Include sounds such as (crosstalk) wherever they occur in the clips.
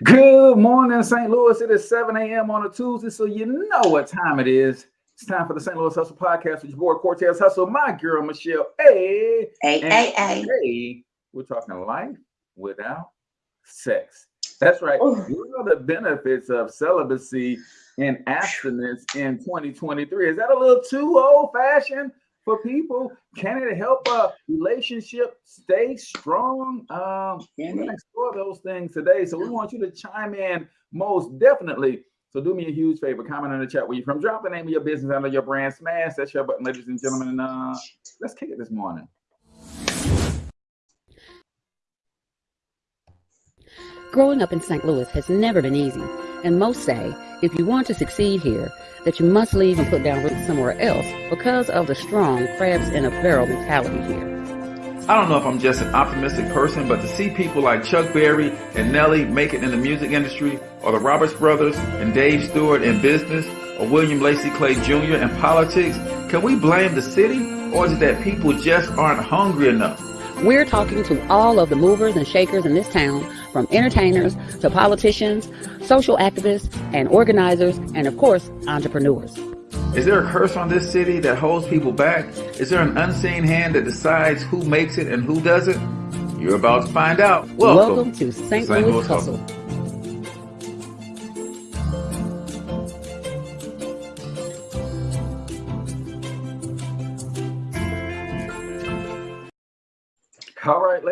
Good morning, St. Louis. It is 7 a.m. on a Tuesday, so you know what time it is. It's time for the St. Louis Hustle Podcast with your boy Cortez Hustle, my girl Michelle. Hey, hey, hey, hey. Today, we're talking life without sex. That's right. What are the benefits of celibacy and abstinence in 2023? Is that a little too old fashioned? For people? Can it help a relationship stay strong? Um, we're gonna explore those things today. So we want you to chime in most definitely. So do me a huge favor, comment in the chat where you're from. Drop the name of your business under your brand. Smash that share button, ladies and gentlemen. And uh, let's kick it this morning. Growing up in St. Louis has never been easy, and most say if you want to succeed here, that you must leave and put down roots somewhere else because of the strong crabs in a barrel mentality here. I don't know if I'm just an optimistic person, but to see people like Chuck Berry and Nelly make it in the music industry, or the Roberts brothers and Dave Steward in business, or William Lacy Clay Jr. in politics, can we blame the city, or is it that people just aren't hungry enough? We're talking to all of the movers and shakers in this town, from entertainers to politicians, social activists and organizers, and of course, entrepreneurs. Is there a curse on this city that holds people back? Is there an unseen hand that decides who makes it and who doesn't? You're about to find out. Welcome, Welcome to St. Louis, Louis Hustle. Hustle.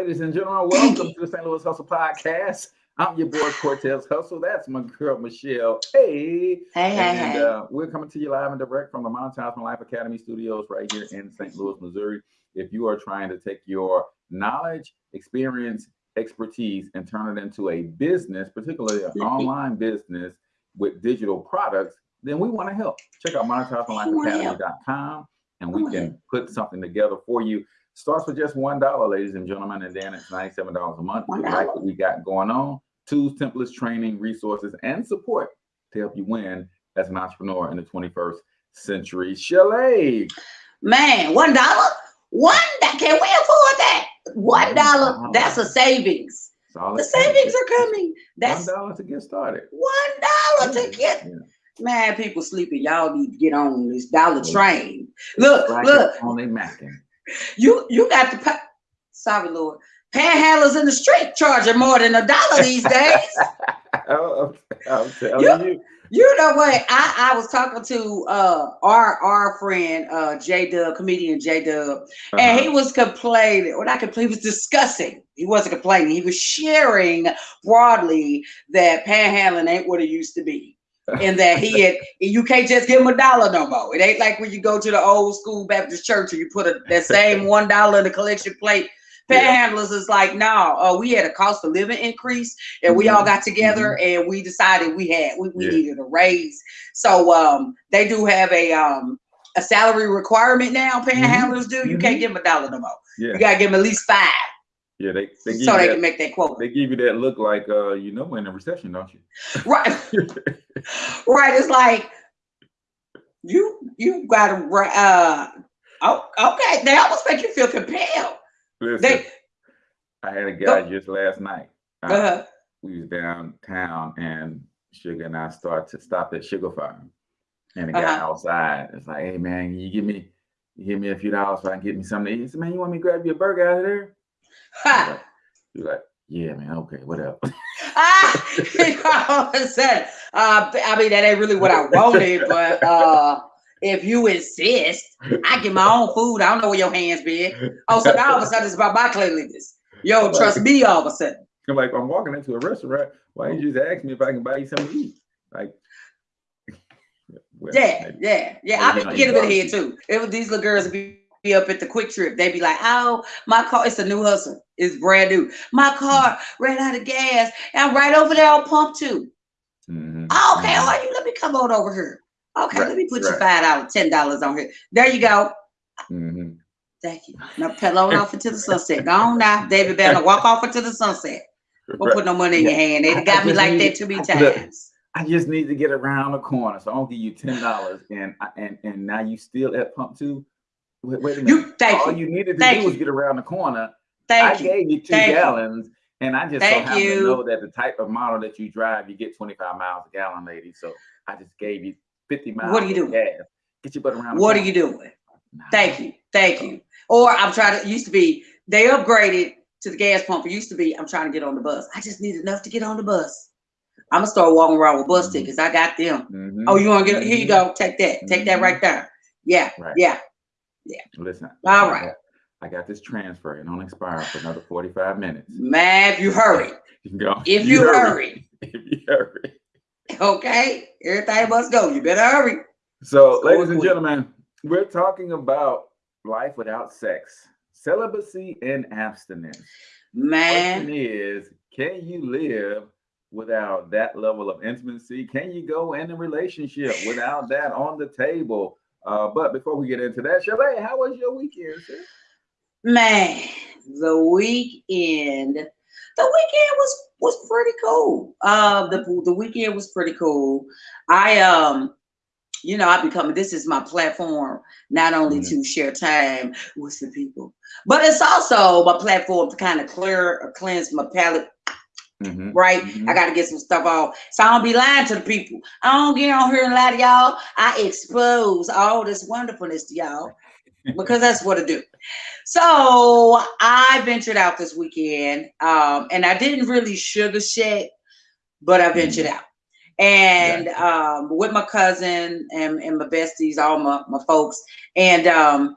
Ladies and gentlemen, welcome (clears throat) to the St. Louis Hustle Podcast. I'm your boy Cortez Hustle. That's my girl Michelle. Hey, hey, and, hey. Uh, we're coming to you live and direct from the Monetized My Life Academy studios right here in St. Louis, Missouri. If you are trying to take your knowledge, experience, expertise, and turn it into a business, particularly an (laughs) online business with digital products, then we want to help. Check out monetizedmylifeacademy.com and we can put something together for you Starts with just one dollar, ladies and gentlemen, and then it's ninety-seven dollars a month. We like what we got going on. Tools, templates, training, resources, and support to help you win as an entrepreneur in the 21st century. Chalet. Man, one dollar? One that can we afford that? One dollar. That's a savings. The savings are coming. That's one dollar to get started. One dollar to get. Yeah. Man, people sleeping. Y'all need to get on this dollar train. Look, look. On their macking you you got the. Sorry, Lord. Panhandlers in the street charging more than a dollar these days. (laughs) I'm, I'm telling you, you. You know what? I, I was talking to uh, our our friend uh, J Dub, comedian J Dub, uh-huh. and he uh-huh. was complaining. What not complaining. he was discussing. He wasn't complaining. He was sharing broadly that panhandling ain't what it used to be and that he had you can't just give him a dollar no more. It ain't like when you go to the old school Baptist church and you put a, that same (laughs) one dollar in the collection plate. Panhandlers is like, no, uh, we had a cost of living increase, and we all mm-hmm. got together mm-hmm. and we decided we had we, we yeah. needed a raise. So um, they do have a um, a salary requirement now. Panhandlers mm-hmm. do. You mm-hmm. can't give them a dollar no more. Yeah. You gotta give them at least five. Yeah, they, they so they that, can make that quote. They give you that look like uh, you know, in a recession, don't you? Right, (laughs) right. It's like you you got to uh, oh, okay. They almost make you feel compelled. Listen, they, I had a guy go, just last night. Uh, uh-huh. We was downtown, and Sugar and I started to stop at Sugar Farm, and the guy uh-huh. outside is like, "Hey man, you give me, you give me a few dollars so I can get me something to eat." He said, "Man, you want me to grab you a burger out of there?" Ha! You're like, yeah, man, okay, whatever. (laughs) ah, of a sudden, uh, I mean, that ain't really what I wanted, but uh, if you insist, I get my own food. I don't know where your hands been. Oh, so now all of a sudden it's about my cleanliness. Yo, trust me all of a sudden. I'm like, I'm walking into a restaurant. Why didn't you just ask me if I can buy you something to eat? Like, (laughs) well, yeah, maybe. yeah, yeah. I be getting a bit head too. It was these little girls be be up at the QuikTrip. They'd be like, "Oh, my car! It's a new hustle. It's brand new. My car ran out of gas. I'm right over there on pump 2 mm-hmm. oh, okay, mm-hmm. oh, you let me come on over here. Okay, right. let me put right. you five dollars, ten dollars on here. There you go. Mm-hmm. Thank you. Now pedal off into the (laughs) sunset. Go on now, David Banner. Walk off into the sunset. Don't right. put no money in your hand. They got me like that too many times. I just need to get around the corner, so I'll give you ten dollars, and and and now you still at pump two. Wait, wait a minute. You, thank All you. you needed to thank do was get around the corner. Thank I gave you two thank you. gallons, And I just Thank so happen you. to know that the type of model that you drive, you get 25 miles a gallon, lady. So I just gave you 50 miles. What are you doing? gas. Get your butt around. the What are you doing? Nah. Thank you. Thank you. Or I'm trying to, used to be, they upgraded to the gas pump. It used to be, I'm trying to get on the bus. I just need enough to get on the bus. I'm gonna start walking around with bus Mhm. tickets. I got them. Mhm. Oh, you wanna get, here you Mhm. go. Take that. Take that Mhm. right there. Yeah, Right. yeah. Listen. All I right. got- I got this transfer. It don't expire for another 45 minutes. Man, if you hurry, (laughs) You go. if you hurry, (laughs) If you hurry. okay? Everything must go. You better hurry. So, Go ladies and gentlemen, we're talking about life without sex, celibacy and abstinence. Man, Question is, can you live without that level of intimacy? Can you go in a relationship without that on the table? Uh, but before we get into that, Shabay, how was your weekend, sis? man, the weekend, the weekend was was pretty cool. Uh, the the weekend was pretty cool. I um, you know, I become this is my platform not only Mhm. to share time with the people, but it's also my platform to kind of clear or cleanse my palate Mhm, right? mhm. I gotta get some stuff off. So I don't be lying to the people. I don't get on here and lie to y'all. I expose all this wonderfulness to y'all (laughs) because that's what I do. So I ventured out this weekend, um, and I didn't really sugar shit, but I ventured out. And um, with my cousin and, and my besties, all my, my folks, and um,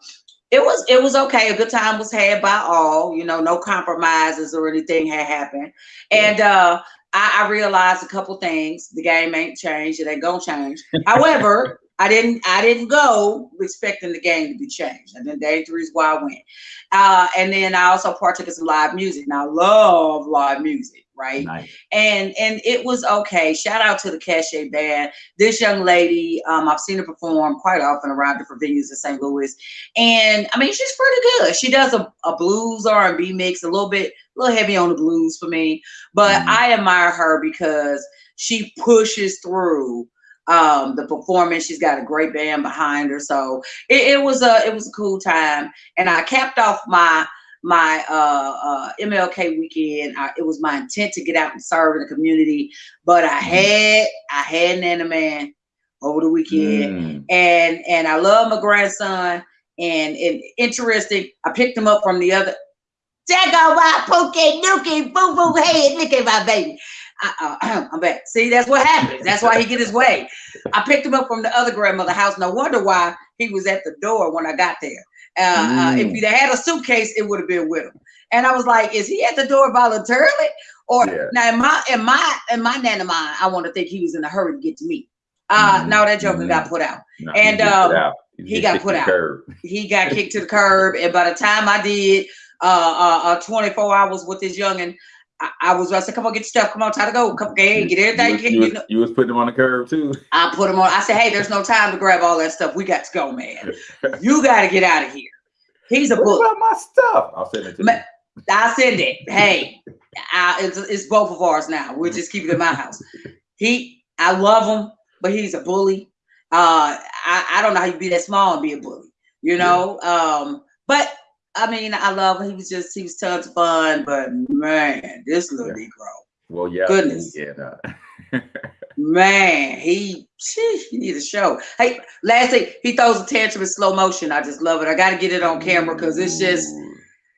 it was it was okay. A good time was had by all. You know, no compromises or anything had happened. And uh, I, I realized a couple things. The game ain't changed. It ain't gonna change. However, (laughs) I didn't I didn't go expecting the game to be changed. And then that's the reason why I went. Uh, and then I also partook in some live music. Now I love live music, right? Nice. and and it was okay. Shout out to the Cache Band. This young lady, um, I've seen her perform quite often around different venues in St. Louis, and I mean she's pretty good. She does a, a blues R and B mix, a little bit, a little heavy on the blues for me, but Mhm. I admire her because she pushes through um the performance she's got a great band behind her so it, it was a it was a cool time and i capped off my my uh, uh, MLK weekend. I, it was my intent to get out and serve in the community, but I had I had an anime man over the weekend, Mm. and and I love my grandson. And, and interesting, I picked him up from the other. Jago my poke nookie boo boo head. Look at my baby. I, uh, (clears throat) I'm back. See, that's what happens. That's why he get his way. I picked him up from the other grandmother house. No wonder why he was at the door when I got there. Uh, uh, if Mm. he'd had a suitcase, it would have been with him. And I was like, is he at the door voluntarily? Or Yeah. now in my in my in my nana mind, I want to think he was in a hurry to get to me. Uh Mhm, no, that joker mhm. got put out. No, And, um, out. he got put out. He got (laughs) kicked to the curb, and by the time I did uh uh, uh 24 hours with this youngin, I, I was I said, come on, get your stuff, come on, time to go, come hey, get everything. You was, you, you was, know. you was putting them on the curb too. I put them on. I said, hey, there's no time to grab all that stuff. We got to go, man. You got to get out of here. He's a What book. about my stuff? I'll send it to Ma- you. I said it. Hey, I, it's, it's both of ours now. We'll just keep it in my (laughs) house. He, I love him, but he's a bully. Uh, I, I don't know how you be that small and be a bully, you know. Um, but I mean, I love him. He was just, he was tons of fun. But man, this little Yeah. Negro, Well, yeah. Goodness. Yeah. (laughs) man, he, he need a show. Hey, last thing, he throws a tantrum in slow motion. I just love it. I got to get it on camera because it's just.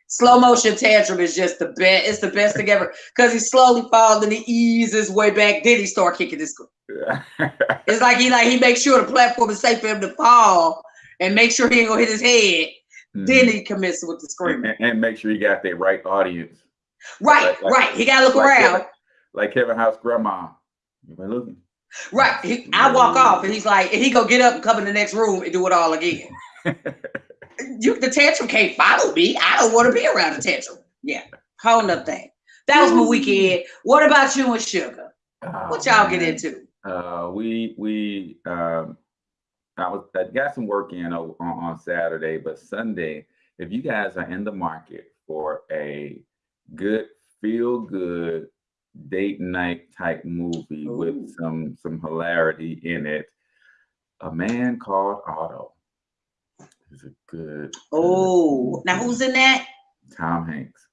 Slow motion tantrum is just the best. It's the best thing ever because he slowly falls and he eases way back. Then he start kicking his. (laughs) It's like he like he makes sure the platform is safe for him to fall and make sure he ain't gonna hit his head. Then Mhm. he commits with the screaming. and- and make sure you got the right audience. Right, like- like- right. He gotta look like around. Kevin, like Kevin House grandma. You been looking? Right. He, I walk off and he's like, and he go get up and come in the next room and do it all again. (laughs) you the tantrum can't follow me. I don't want to be around the tantrum. Yeah. Whole nother thing. That was my weekend. What about you and Sugar? What Oh, y'all get into? Uh, we we um, I was I got some work in on, on Saturday, but Sunday, if you guys are in the market for a good feel good date night type movie Ooh. with some some hilarity in it, a man called Otto is a good. Oh, now who's in that? Tom Hanks.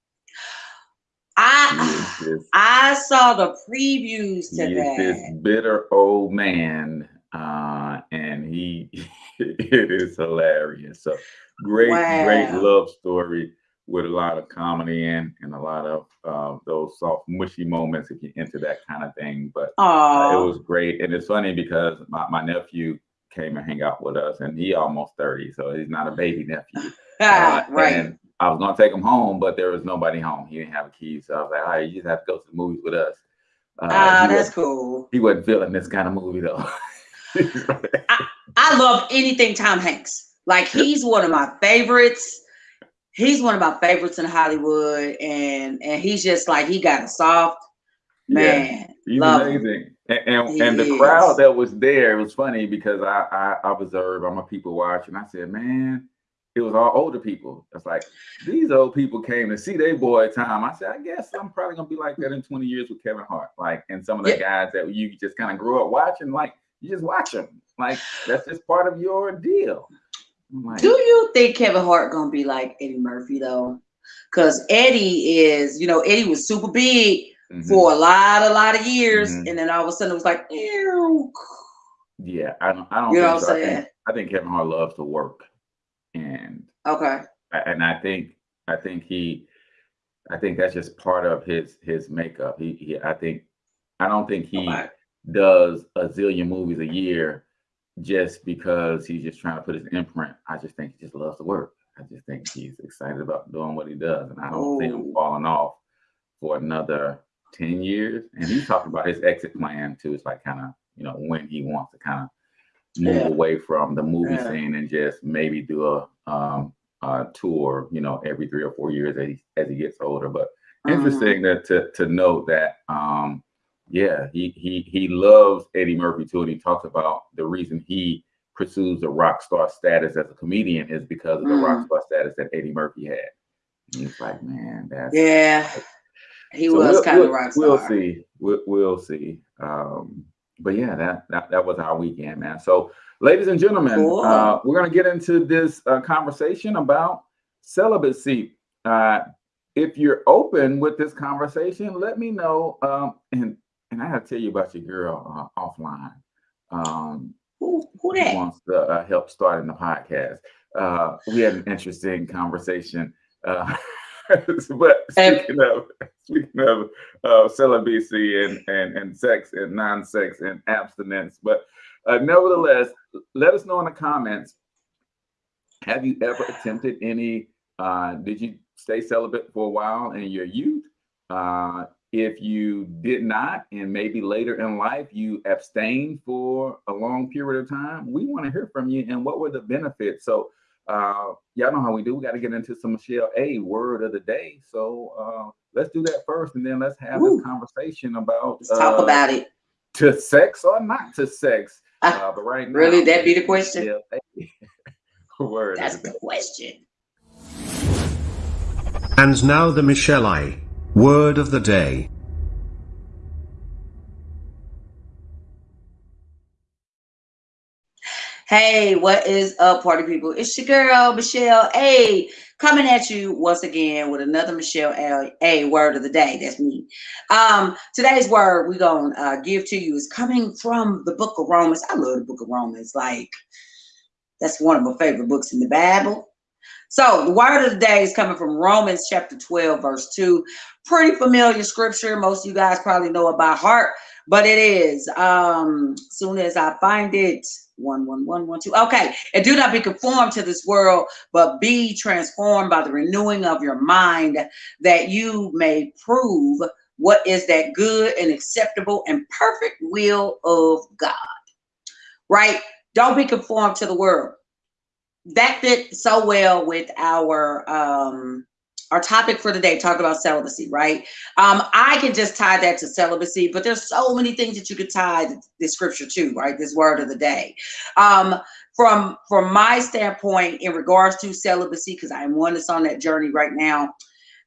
I I saw the previews to is this bitter old man, uh, and he (laughs) it is hilarious. So great, great love story with a lot of comedy and and a lot of uh, those soft, mushy moments if you're into that kind of thing. But uh, it was great, and it's funny because my, my nephew came and hang out with us, and he almost thirty, so he's not a baby nephew. Uh, (laughs) right. And I was gonna take him home, but there was nobody home. He didn't have a key, so I was like, "All right, you just have to go to the movies with us." Uh, Ah, that's was, cool. he wasn't feeling this kind of movie though. (laughs) (laughs) I love anything Tom Hanks. Like he's one of my favorites. He's one of my favorites in Hollywood, and and he's just like he got a soft Yeah. man. He's Love him. amazing. And and, and the crowd that was there, it was funny because I, I I observed, I'm a people watcher, and I said, man, it was all older people. It's like these old people came to see their boy Tom. I said, I guess I'm probably gonna be like that in 20 years with Kevin Hart. Like, and some of the guys that you just kind of grew up watching, like you just watch them. Like that's just part of your deal. Like, Do you think Kevin Hart gonna be like Eddie Murphy though? Because Eddie is, you know, Eddie was super big mhm. for a lot, a lot of years, Mhm. and then all of a sudden it was like, ew. yeah, I don't I don't You know what so. I'm I think, saying? I think Kevin Hart loves to work. And Okay. And I think I think he I think that's just part of his his makeup. He, he I think I don't think he Okay. Does a zillion movies a year just because he's just trying to put his imprint. I just think he just loves to work. I just think he's excited about doing what he does, and I don't see him falling off for another ten years. And he's talking about his exit plan too. It's like kind of you know when he wants to kind of move Yeah. away from the movie Yeah. scene and just maybe do a um a tour, you know, every three or four years as he as he gets older. But Mhm. interesting that to to note that um yeah he he he loves eddie murphy too and he talks about the reason he pursues the rock star status as a comedian is because of the rock Mm. star status that eddie murphy had and he's like man that's Yeah. He So was we'll- kind of we'll- rock we'll see we'll, we'll see um but yeah that, that that was our weekend man so ladies and gentlemen Cool. uh we're gonna get into this uh, conversation about celibacy uh if you're open with this conversation, let me know. Um, and and I gotta tell you about your girl uh, offline. Um, Who, who that? wants to uh, help starting the podcast? Uh, we had an interesting conversation. Uh, (laughs) but speaking of speaking of uh, celibacy and, and and sex and non-sex and abstinence, but uh, nevertheless, let us know in the comments. Have you ever attempted any? Uh, did you stay celibate for a while in your youth? Uh, if you did not, and maybe later in life you abstained for a long period of time, we want to hear from you and what were the benefits. So, uh, y'all know how we do. We got to get into some Michelle A word of the day. So, uh, let's do that first, and then let's have Woo. this conversation about Let's talk uh, about it. to sex or not to sex. Ah, Uh, but right now, really? That be the question? Michelle A (laughs) word. That's the the question. And now the Michelle I. Word of the day. Hey, what is up, party people? It's your girl, Michelle A, coming at you once again with another Michelle A, A word of the day. That's me. Um, today's word we're going to uh, give to you is coming from the book of Romans. I love the book of Romans. Like, that's one of my favorite books in the Bible. So, the word of the day is coming from Romans chapter 12, verse 2. Pretty familiar scripture. Most of you guys probably know it by heart, but it is. Um, soon as I find it, one, one, one, one, two. Okay. And do not be conformed to this world, but be transformed by the renewing of your mind, that you may prove what is that good and acceptable and perfect will of God. Right? Don't be conformed to the world. That fit so well with our um our topic for today, talk about celibacy, right? Um, I can just tie that to celibacy, but there's so many things that you could tie the scripture to, right? This word of the day. Um, from from my standpoint, in regards to celibacy, because I am one that's on that journey right now,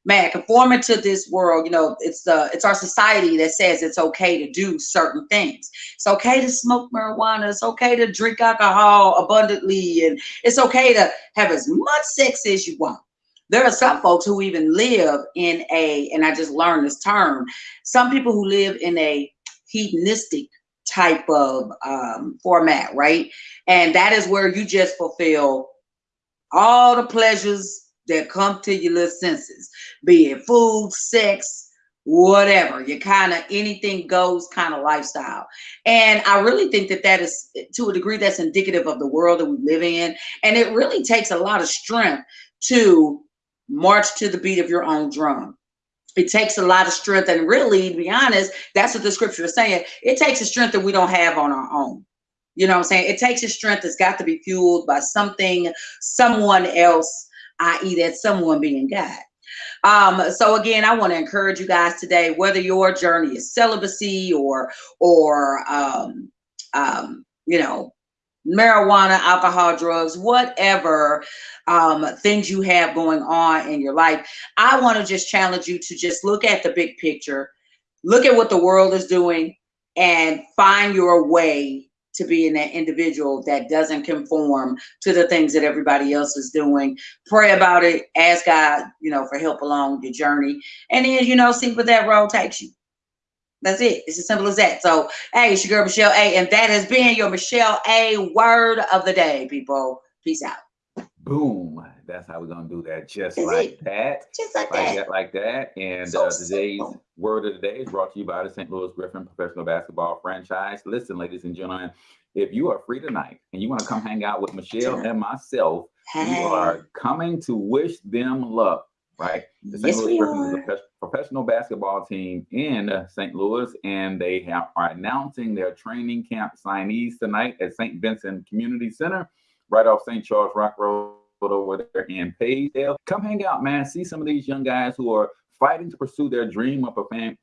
man, conforming to this world, you know, it's the it's our society that says it's okay to do certain things. It's okay to smoke marijuana, it's okay to drink alcohol abundantly, and it's okay to have as much sex as you want there are some folks who even live in a, and I just learned this term, some people who live in a hedonistic type of um, format, right? And that is where you just fulfill all the pleasures that come to your little senses, be it food, sex, whatever. You kind of anything goes kind of lifestyle. And I really think that that is to a degree that's indicative of the world that we live in. And it really takes a lot of strength to march to the beat of your own drum. It takes a lot of strength. And really, to be honest, that's what the scripture is saying. It takes a strength that we don't have on our own. You know what I'm saying? It takes a strength that's got to be fueled by something, someone else, i.e., that someone being God. Um, so again, I want to encourage you guys today, whether your journey is celibacy or or um, um, you know, marijuana, alcohol, drugs, whatever um, things you have going on in your life, I want to just challenge you to just look at the big picture, look at what the world is doing, and find your way to being that individual that doesn't conform to the things that everybody else is doing. Pray about it, ask God, you know, for help along your journey, and then you know, see where that road takes you. That's it. It's as simple as that. So, hey, it's your girl Michelle A, and that has been your Michelle A word of the day, people. Peace out. Boom. That's how we're gonna do that. Just Is like it? that. Just like Like that. that, like that. And So uh, today's simple. word of the day is brought to you by the St. Louis Griffin Professional Basketball Franchise. Listen, ladies and gentlemen, if you are free tonight and you want to come hang out with Michelle and myself, Hey. are coming to wish them luck, right? The St. Yes, Louis we Griffins is a professional basketball team in uh, St. Louis, and they have, are announcing their training camp signees tonight at St. Vincent Community Center, right off St. Charles Rock Road over there in Pagedale. Come hang out, man. See some of these young guys who are fighting to pursue their dream of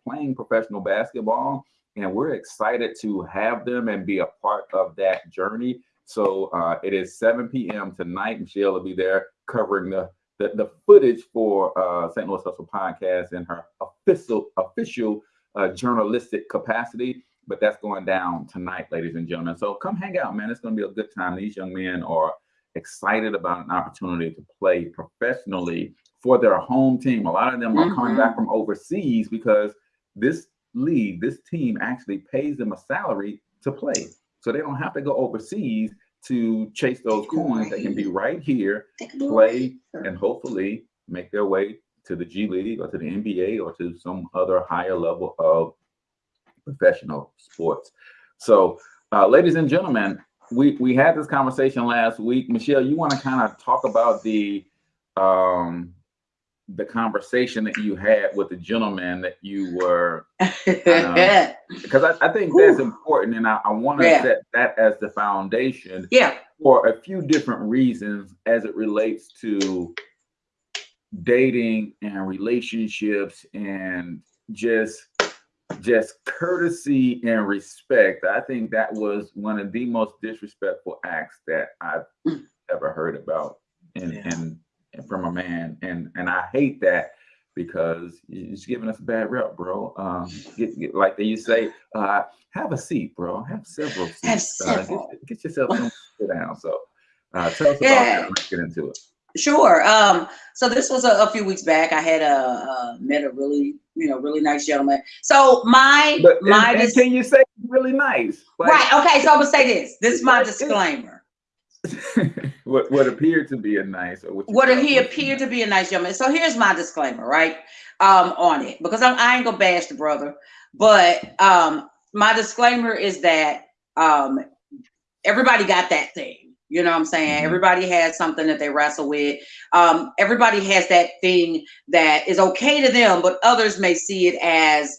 playing professional basketball. And we're excited to have them and be a part of that journey. So uh, it is 7 p.m. tonight. Michelle will be there covering the the, the footage for uh, St. Louis Hustle podcast in her official official uh, journalistic capacity. But that's going down tonight, ladies and gentlemen. So come hang out, man. It's going to be a good time. These young men are excited about an opportunity to play professionally for their home team. A lot of them are coming back mm-hmm. from overseas because this league, this team actually pays them a salary to play. So they don't have to go overseas to chase those They coins. They can be right here They can do it play right and hopefully make their way to the G League or to the NBA or to some other higher level of professional sports. So, uh, ladies and gentlemen, we we had this conversation last week. Michelle, you want to kind of talk about the um the conversation that you had with the gentleman that you were (laughs) because I, I think that's important and I, I want to Yeah. set that as the foundation yeah. for a few different reasons as it relates to dating and relationships and just just courtesy and respect i think that was one of the most disrespectful acts that i've (clears throat) ever heard about and Yeah. and, and from a man and and i hate that because it's giving us a bad rep bro um get, get- like they used to say uh have a seat bro have several seats Have Uh, get- several. get, yourself some sit down so uh tell us about Yeah. that let's get into it Sure. Um, so this was a, a few weeks back. I had a, uh met a really, you know, really nice gentleman. So my but my and dis- can you say really nice Like, right. Okay. So I'm gonna say this. This is my disclaimer. (laughs) what what appeared to be a nice or what, What he appeared to be a nice gentleman. So here's my disclaimer, right? Um, on it because I'm, I ain't gonna bash the brother, but um, my disclaimer is that um, everybody got that thing. You know what I'm saying? Mhm. Everybody has something that they wrestle with. Um, everybody has that thing that is okay to them, but others may see it as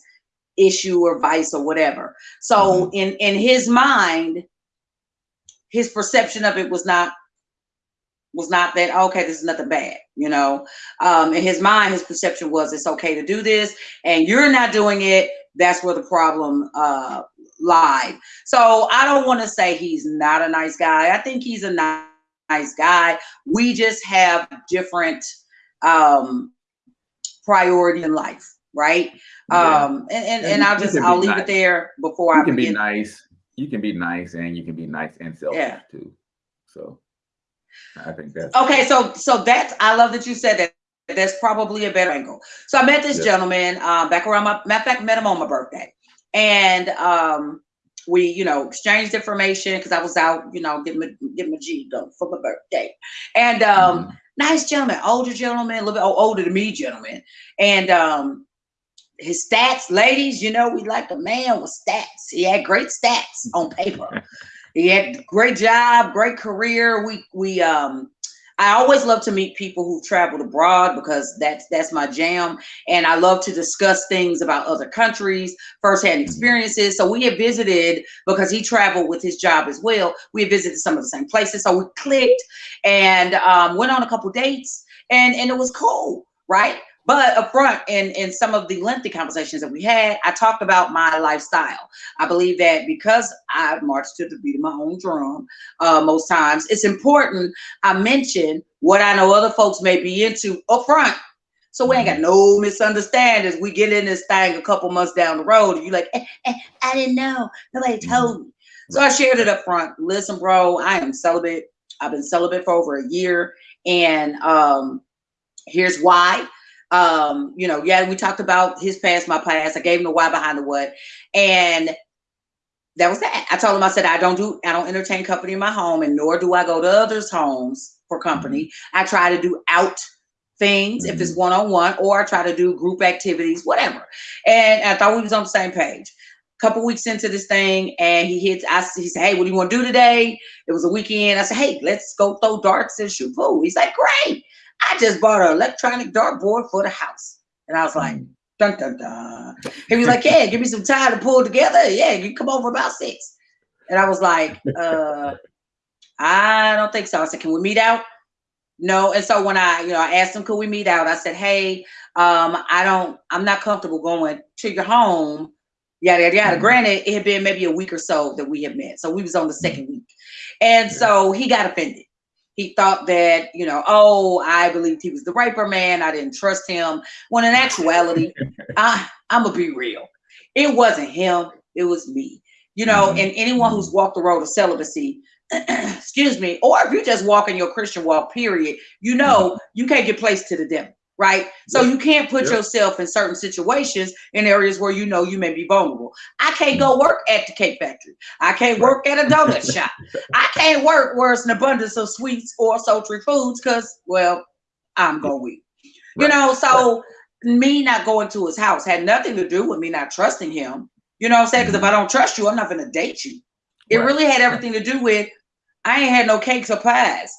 issue or vice or whatever. So in in his mind, his perception of it was not was not that okay this is nothing bad you know um in his mind his perception was it's okay to do this and you're not doing it that's where the problem uh lied so i don't want to say he's not a nice guy i think he's a nice guy we just have different um priority in life right Yeah. um and and, And and i'll just i'll leave nice. it there before you i can be nice you can be nice and you can be nice and selfish Yeah. too so i think that's Okay, so so that's I love that you said that. That's probably a better angle. So I met this Yeah. gentleman uh, back around my matter of fact, met him on my birthday, and um, we, you know, exchanged information because I was out, you know, getting my getting my G done for my birthday, and um, Mhm. nice gentleman, older gentleman, a little bit older than me, gentleman, and um, his stats, ladies, you know, we like a man with stats. He had great stats on paper. he had great job, great career. We we um I always love to meet people who've traveled abroad because that's that's my jam. And I love to discuss things about other countries, firsthand experiences. So we had visited because he traveled with his job as well. We had visited some of the same places. So we clicked and um, went on a couple dates and and it was cool, right? But up front in, in some of the lengthy conversations that we had, I talked about my lifestyle. I believe that because I march to the beat of my own drum uh, most times, it's important I mention what I know other folks may be into up front. So we ain't got no misunderstandings. We get in this thing a couple months down the road, and you're like, eh, eh, I didn't know. Nobody told me. So I shared it up front. Listen, bro, I am celibate. I've been celibate for over a year. And um, here's why. Um, you know, yeah, we talked about his past, my past. I gave him the why behind the what. And that was that. I told him, I said, I don't do, I don't entertain company in my home, and nor do I go to others' homes for company. I try to do out things if it's one on one, or I try to do group activities, whatever. And I thought we was on the same page. A Couple weeks into this thing, and he hits. I he said, "Hey, what do you want to do today?" It was a weekend. I said, "Hey, let's go throw darts and shoot pool." He's like, "Great! I just bought an electronic dartboard for the house," and I was like, "Dun dun dun." He was like, "Yeah, give me some time to pull together. Yeah, you come over about six. And I was like, (laughs) uh, I don't think so. I said, can we meet out? No. And so when I, you know, I asked him, could we meet out? I said, hey, um, I don't, I'm not comfortable going to your home. Yada yada yada. Mhm. Granted, it had been maybe a week or so that we had met. So we was on the second week. And so he got offended. He thought that, you know, oh, I believed he was the raper man. I didn't trust him. When in actuality, (laughs) I, I'm gonna be real. It wasn't him. It was me. You know, Mhm. and anyone who's walked the road of celibacy, (clears throat) excuse me, or if you're just walking your Christian walk, period, you know you can't get placed to the devil, right? So you can't put Yeah. yourself in certain situations in areas where you know you may be vulnerable. I can't go work at the cake factory. I can't Right. work at a donut (laughs) shop. I can't work where it's an abundance of sweets or sultry foods because, well, I'm going weak. You Right. know, so me not going to his house had nothing to do with me not trusting him. You know what I'm saying? Because if mm-hmm. I don't trust you, I'm not going to date you. It Right. really had everything to do with I ain't had no cakes or pies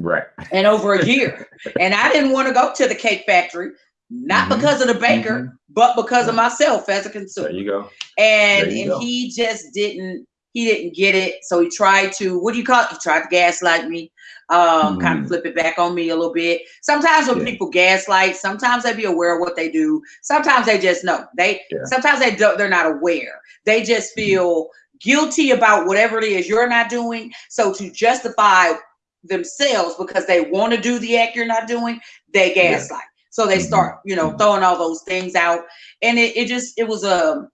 Right. And over a year. and I didn't want to go to the cake factory, not Mhm. because of the baker, Mhm. but because of myself as a consumer. There you go. And you and go. he just didn't he didn't get it. So he tried to what do you call it? He tried to gaslight me, um, kind of flip it back on me a little bit. Sometimes when Yeah. people gaslight, sometimes they be aware of what they do. Sometimes they just know. They Yeah. sometimes they don't they're not aware. They just Mhm. feel guilty about whatever it is you're not doing. So to justify themselves because they want to do the act you're not doing, they Yeah. gaslight. So they Mhm. start, you know, Mhm. throwing all those things out, and it, it just it was a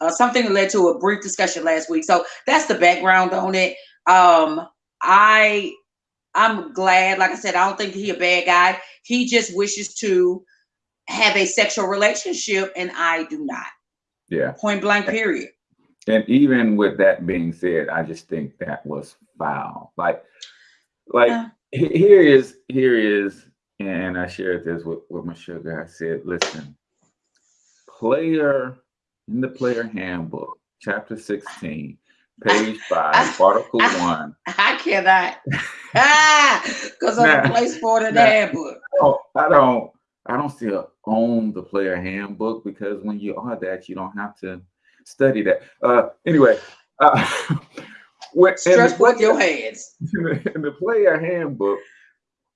uh, something that led to a brief discussion last week. So that's the background on it. Um, I I'm glad, like I said, I don't think he a bad guy. He just wishes to have a sexual relationship, and I do not. Yeah. Point blank. Period. And even with that being said, I just think that was foul. Like, like Yeah. here is here is, and I shared this with, with my sugar. I said, listen, player in the player handbook, chapter 16, page (laughs) five, article one. (laughs) I cannot. ah, because Nah, the place for it in the handbook. I don't, I don't I don't still own the player handbook because when you are that, you don't have to study that. Uh anyway, uh (laughs) Stretch the forth your hands. (laughs) in the player handbook,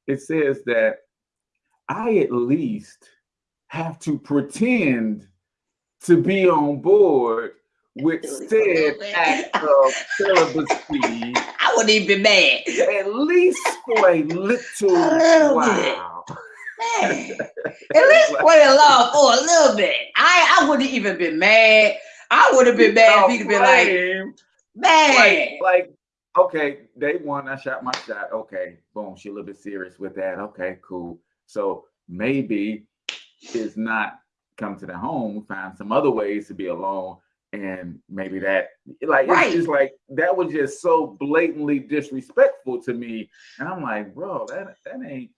it says that I at least have to pretend to be on board with said act of celibacy (laughs) I wouldn't even be mad. at least for a little while. Man, (laughs) at least play along for a little bit. I I wouldn't even been mad. I would have been mad if he'd have been like. Man. like, like, okay, day one, I shot my shot. Okay, boom, she a little bit serious with that. Okay, cool. So maybe it's not come to the home, find some other ways to be alone. And maybe that, like, Right. it's just like that was just so blatantly disrespectful to me. And I'm like, bro, that that ain't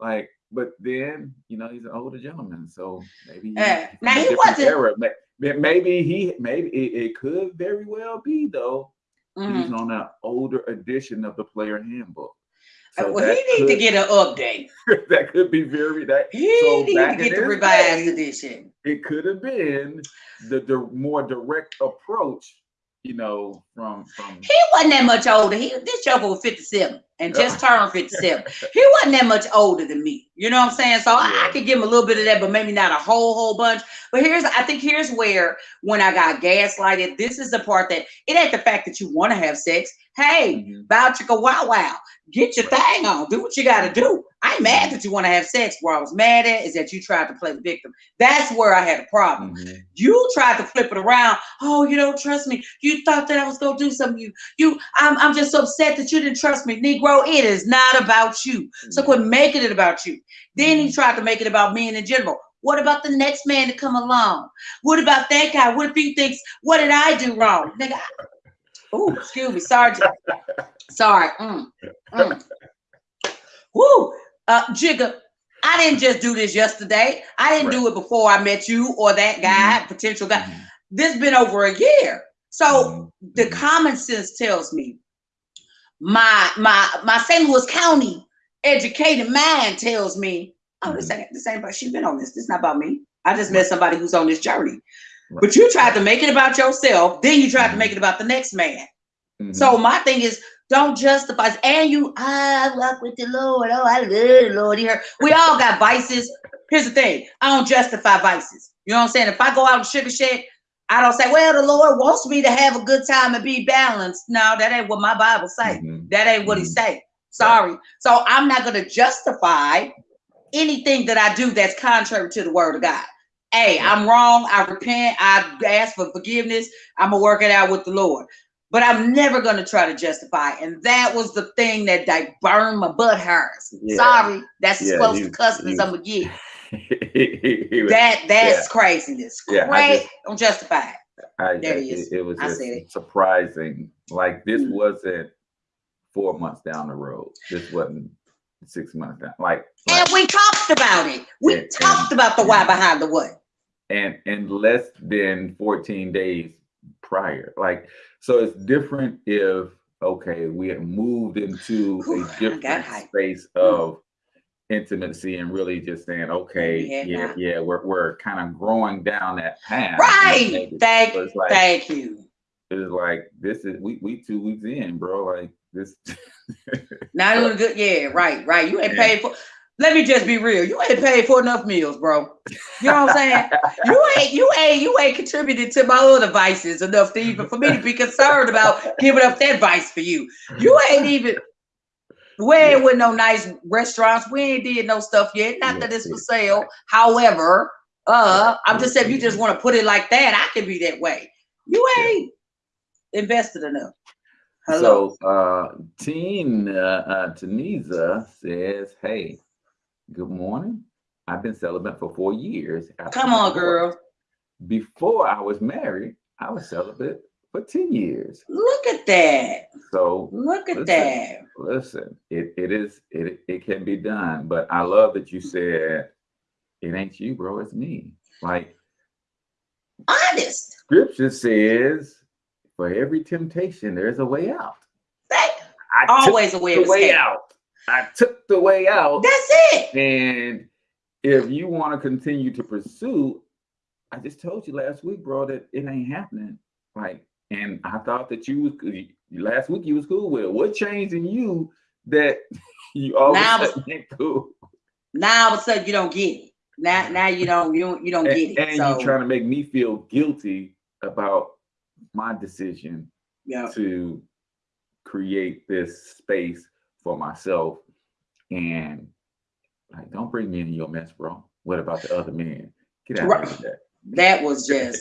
like. But then, you know, he's an older gentleman, so maybe. Uh, from now he wasn't- era. Ma- ma- Maybe he, maybe it, it could very well be though. Mhm. He's on an older edition of the player handbook. Uh, So well, he need to get an update. (laughs) that could be very that He So need to get the revised day- edition. it could have been the, the more direct approach, you know, from from He wasn't that much older. He this joker was 57 and just turned 57. He wasn't that much older than me. You know what I'm saying? So I, I could give him a little bit of that, but maybe not a whole whole bunch. But here's I think here's where when I got gaslighted, this is the part that it ain't the fact that you want to have sex. Hey, Mhm. bow chicka wow wow. Get your thing on. Do what you gotta do. I ain't mad that you want to have sex. Where I was mad at is that you tried to play the victim. That's where I had a problem. Mhm. You tried to flip it around. Oh, you don't trust me. You thought that I was gonna do something. You, you. I'm, I'm just so upset that you didn't trust me, Negro. It is not about you. So quit making it about you. Then he tried to make it about me and in general. What about the next man to come along? What about that guy? What if he thinks, what did I do wrong? Nigga. Oh, excuse me, Sergeant. Sorry. Mm, mm. Woo. Uh, Jigga, I didn't just do this yesterday. I didn't do it before I met you or that guy, potential guy. Mhm. This been over a year. So Mhm. the common sense tells me my my my St. Louis County educated mind tells me, oh, this ain't this ain't about she's been on this. This not about me. I just met somebody who's on this journey. Right. But you tried to make it about yourself, then you tried to Mhm. make it about the next man. Mhm. So my thing is, don't justify. And you, I walk with the Lord. Oh, I love the Lord. He heard. We all got vices. Here's the thing: I don't justify vices. You know what I'm saying? If I go out and sugar shit, I don't say, "Well, the Lord wants me to have a good time and be balanced." No, that ain't what my Bible say. Mhm. That ain't what He Mhm. say. Sorry. So I'm not gonna justify anything that I do that's contrary to the Word of God. Hey, I'm wrong. I repent. I ask for forgiveness. I'm gonna work it out with the Lord but I'm never gonna try to justify. And that was the thing that like burned my butt hairs. Yeah. Sorry, that's as Yeah, close to cussing as I'm gonna get. He- (laughs) he was- That that's craziness. Yeah, I Great, just- don't justify it. I, There I- he is. it, it was just it. surprising. Like this Mm. wasn't four months down the road. This wasn't six months down. Like, And we talked about it. We And- talked and- about the why behind the what. And and less than 14 days prior. Like, so it's different if okay, we had moved into I a different space of intimacy and really just saying, okay, Yeah, yeah, yeah, we're we're kind of growing down that path. Right. Thank so like thank you. it's like this is we we two weeks in, bro. Like this Not doing (laughs) good. Yeah, right, right. You ain't Yeah. paid for let me just be real. You ain't paid for enough meals, bro. You know what I'm saying? you ain't you ain't you ain't contributed to my other vices enough to even for me to be concerned about giving up that vice for you. You ain't even we ain't Yeah. with no nice restaurants. We ain't did no stuff yet. Not Yeah, that it's for sale. However, uh, I'm just saying if you just want to put it like that, I can be that way. You Yeah. ain't invested enough. Hello. So uh Teen uh, uh Tunisa says, Hey, good morning. I've been celibate for four years. Come on, girl. Before I was married, I was celibate for 10 years. Look at that. So Look at Listen. that. listen, it, it is it it can be done, but I love that you said it ain't you, bro, it's me. Like Honest. scripture says, for every temptation, there's a way out. That, I always a way way out. I took the way out. That's it. And if you want to continue to pursue, I just told you last week, bro, that it ain't happening. Like, and I thought that you was last week you was cool with it. What changed in you that (laughs) you all of Now a it's- sudden ain't cool? Now all of a sudden you don't get it. Now now you don't you don't you don't And, get it. and so you trying to make me feel guilty about my decision yeah. to create this space for myself and like don't bring me into your mess, bro. What about the other men? Get out Right. of that. That was just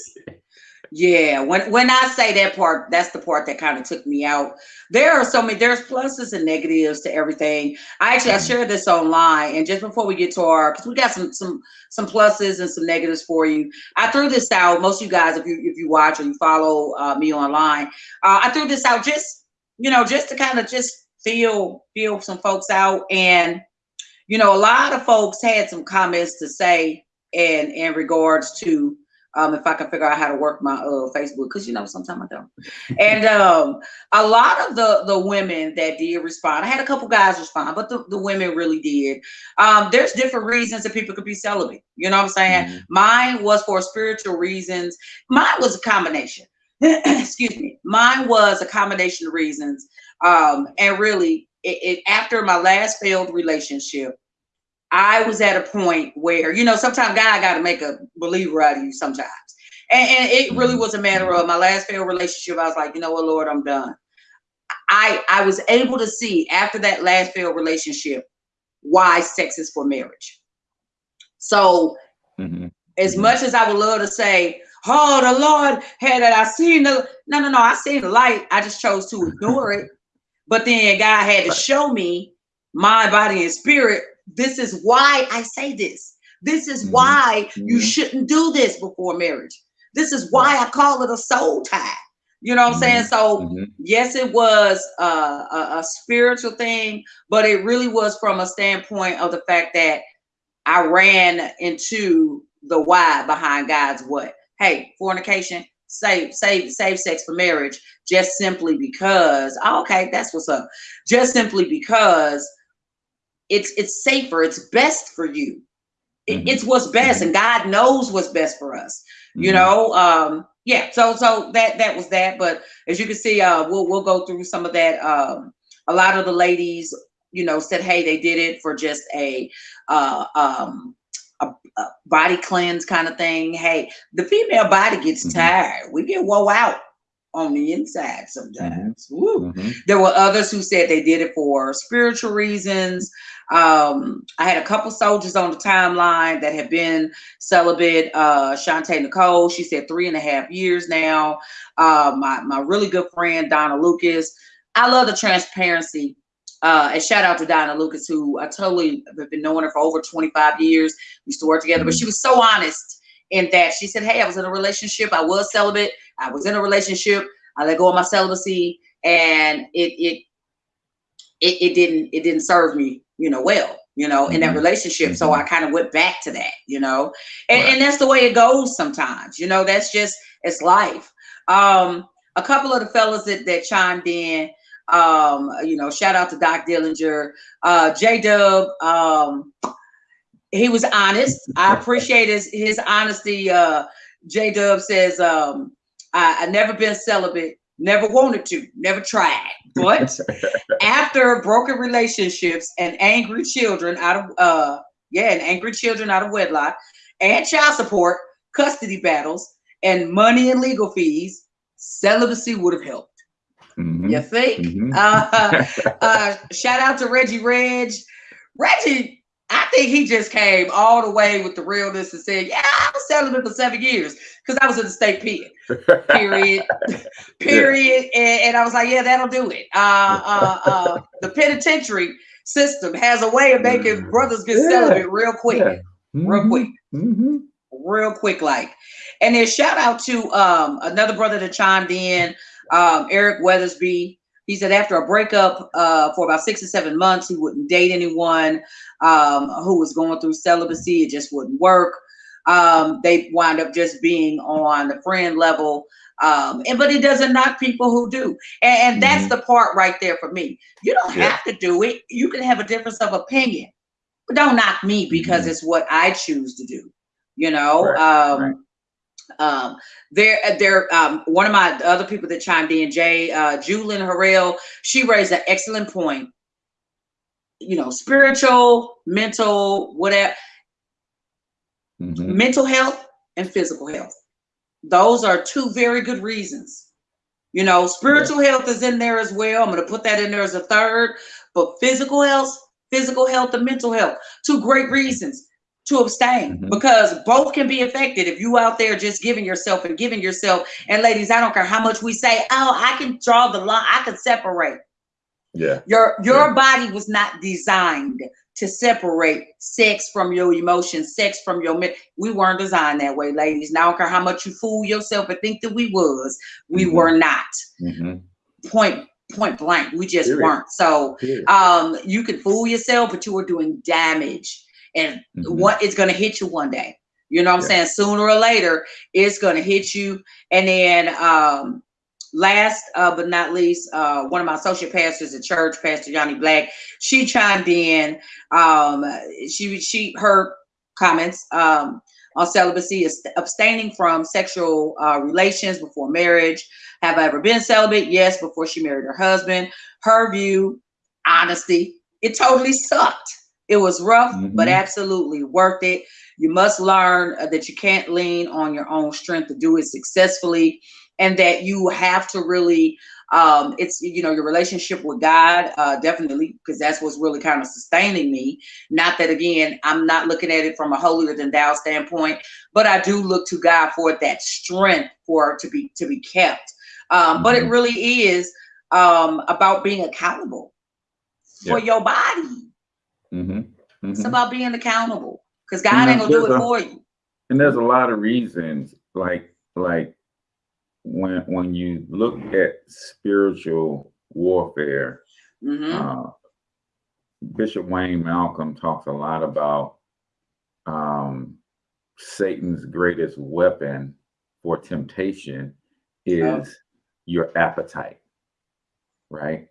Yeah, when when I say that part, that's the part that kind of took me out. There are so many there's pluses and negatives to everything. I actually I Mhm. shared this online, and just before we get to our because we got some some some pluses and some negatives for you. I threw this out. Most of you guys, if you if you watch or you follow uh, me online, uh, I threw this out just you know just to kind of just feel feel some folks out, and you know a lot of folks had some comments to say and in regards to um, if I can figure out how to work my uh, Facebook, because you know sometimes I don't. (laughs) And um, a lot of the the women that did respond, I had a couple guys respond, but the, the women really did. Um, there's different reasons that people could be celibate. You know what I'm saying? Mhm. Mine was for spiritual reasons. Mine was a combination. (clears throat) Excuse me. Mine was a combination of reasons. Um, and really, it, it after my last failed relationship, I was at a point where, you know, sometimes God got to make a believer out of you sometimes. And, and it really was a matter of my last failed relationship. I was like, you know what, Lord, I'm done. I I was able to see after that last failed relationship why sex is for marriage. So Mhm. as Mhm. much as I would love to say, oh, the Lord had it, I seen the no, no, no, I seen the light. I just chose to ignore it. But then God had to show me my body and spirit. This is why I say this. This is Mhm. why you Mhm. shouldn't do this before marriage. This is why I call it a soul tie. You know what I'm saying? So Mhm. yes, it was uh, a, a spiritual thing, but it really was from a standpoint of the fact that I ran into the why behind God's what. Hey, fornication, save, save, save sex for marriage, just simply because. oh, okay, that's what's up. Just simply because it's it's safer, it's best for you. It- Mhm. It's what's best, and God knows what's best for us you Mhm. know um yeah so so that that was that but as you can see uh we'll we'll go through some of that um a lot of the ladies you know said hey they did it for just a uh um a, a body cleanse kind of thing hey the female body gets Mhm. tired we get woe out on the inside sometimes Woo. Mhm. There were others who said they did it for spiritual reasons. Um, I had a couple soldiers on the timeline that have been celibate. Uh, Shantae Nicole, she said three and a half years now. Uh, my my really good friend Donna Lucas. I love the transparency. Uh, and shout out to Donna Lucas, who I totally have been knowing her for over 25 years. We used to work together, but she was so honest in that she said, Hey, I was in a relationship, I was celibate, I was in a relationship, I let go of my celibacy, and it it it, it didn't it didn't serve me you know well you know in that Mhm. relationship. So i kind of went back to that you know? And, Right. and that's the way it goes sometimes you know? That's just it's life. Um a couple of the fellas that, that chimed in um you know shout out to doc dillinger. Uh j-dub um he was honest. I (laughs) appreciate his his honesty. Uh j-dub says um I, I never been celibate never wanted to never tried. But (laughs) after broken relationships and angry children out of uh yeah and angry children out of wedlock and child support custody battles and money and legal fees celibacy would have helped Mhm. you think Mhm. uh, (laughs) uh shout out to reggie reg reggie I think he just came all the way with the realness and said, "Yeah, I was celibate for seven years because I was in the state pen." Period. (laughs) (laughs) period. And, and I was like, yeah, that'll do it. Uh, uh, uh, the penitentiary system has a way of making brothers get Yeah. celibate real quick, Yeah. real Mhm. quick, Mhm. real quick, like. And then shout out to um, another brother that chimed in, um, Eric Weathersby. He said after a breakup uh, for about six or seven months, he wouldn't date anyone um, who was going through celibacy. It just wouldn't work. Um, they wind up just being on the friend level. Um, and but it doesn't knock people who do. And, and that's Mhm. the part right there for me. You don't Yeah. have to do it. You can have a difference of opinion, but don't knock me because Mhm. it's what I choose to do. You know, Right, um, right. Um, there, there. Um, one of my other people that chimed in, Jay, uh, Julian Harrell, she raised an excellent point. You know, spiritual, mental, whatever, Mhm. mental health and physical health. Those are two very good reasons. You know, spiritual health is in there as well. I'm going to put that in there as a third, but physical health, physical health, and mental health, two great reasons to abstain Mhm. because both can be affected if you out there just giving yourself and giving yourself. And ladies, I don't care how much we say, oh, I can draw the line, I can separate. Yeah. Your your body was not designed to separate sex from your emotions, sex from your men. We weren't designed that way, ladies. Now I don't care how much you fool yourself and think that we was, we Mhm. were not. hmm Point point blank. We just Period. weren't. So um you can fool yourself, but you were doing damage. And Mhm. what it's gonna hit you one day. You know what I'm Yeah. saying? Sooner or later, it's gonna hit you. And then um last uh, but not least, uh one of my associate pastors at church, Pastor Johnny Black, she chimed in. Um she she her comments um on celibacy is abstaining from sexual uh, relations before marriage. Have I ever been celibate? Yes, before she married her husband. Her view, honesty, it totally (laughs) sucked. It was rough, but Mhm. absolutely worth it. You must learn uh, that you can't lean on your own strength to do it successfully, and that you have to really, um, it's you know your relationship with God, uh, definitely, because that's what's really kind of sustaining me. Not that again, I'm not looking at it from a holier than thou standpoint, but I do look to God for that strength for to be to be kept. Um, But it Mhm. really is um, about being accountable for your body. Hmm It's hmm about being accountable because God And ain't gonna do it a- for you. And there's a lot of reasons, like like when when you look at spiritual warfare, hmm uh, Bishop Wayne Malcolm talks a lot about um, Satan's greatest weapon for temptation is your appetite, right?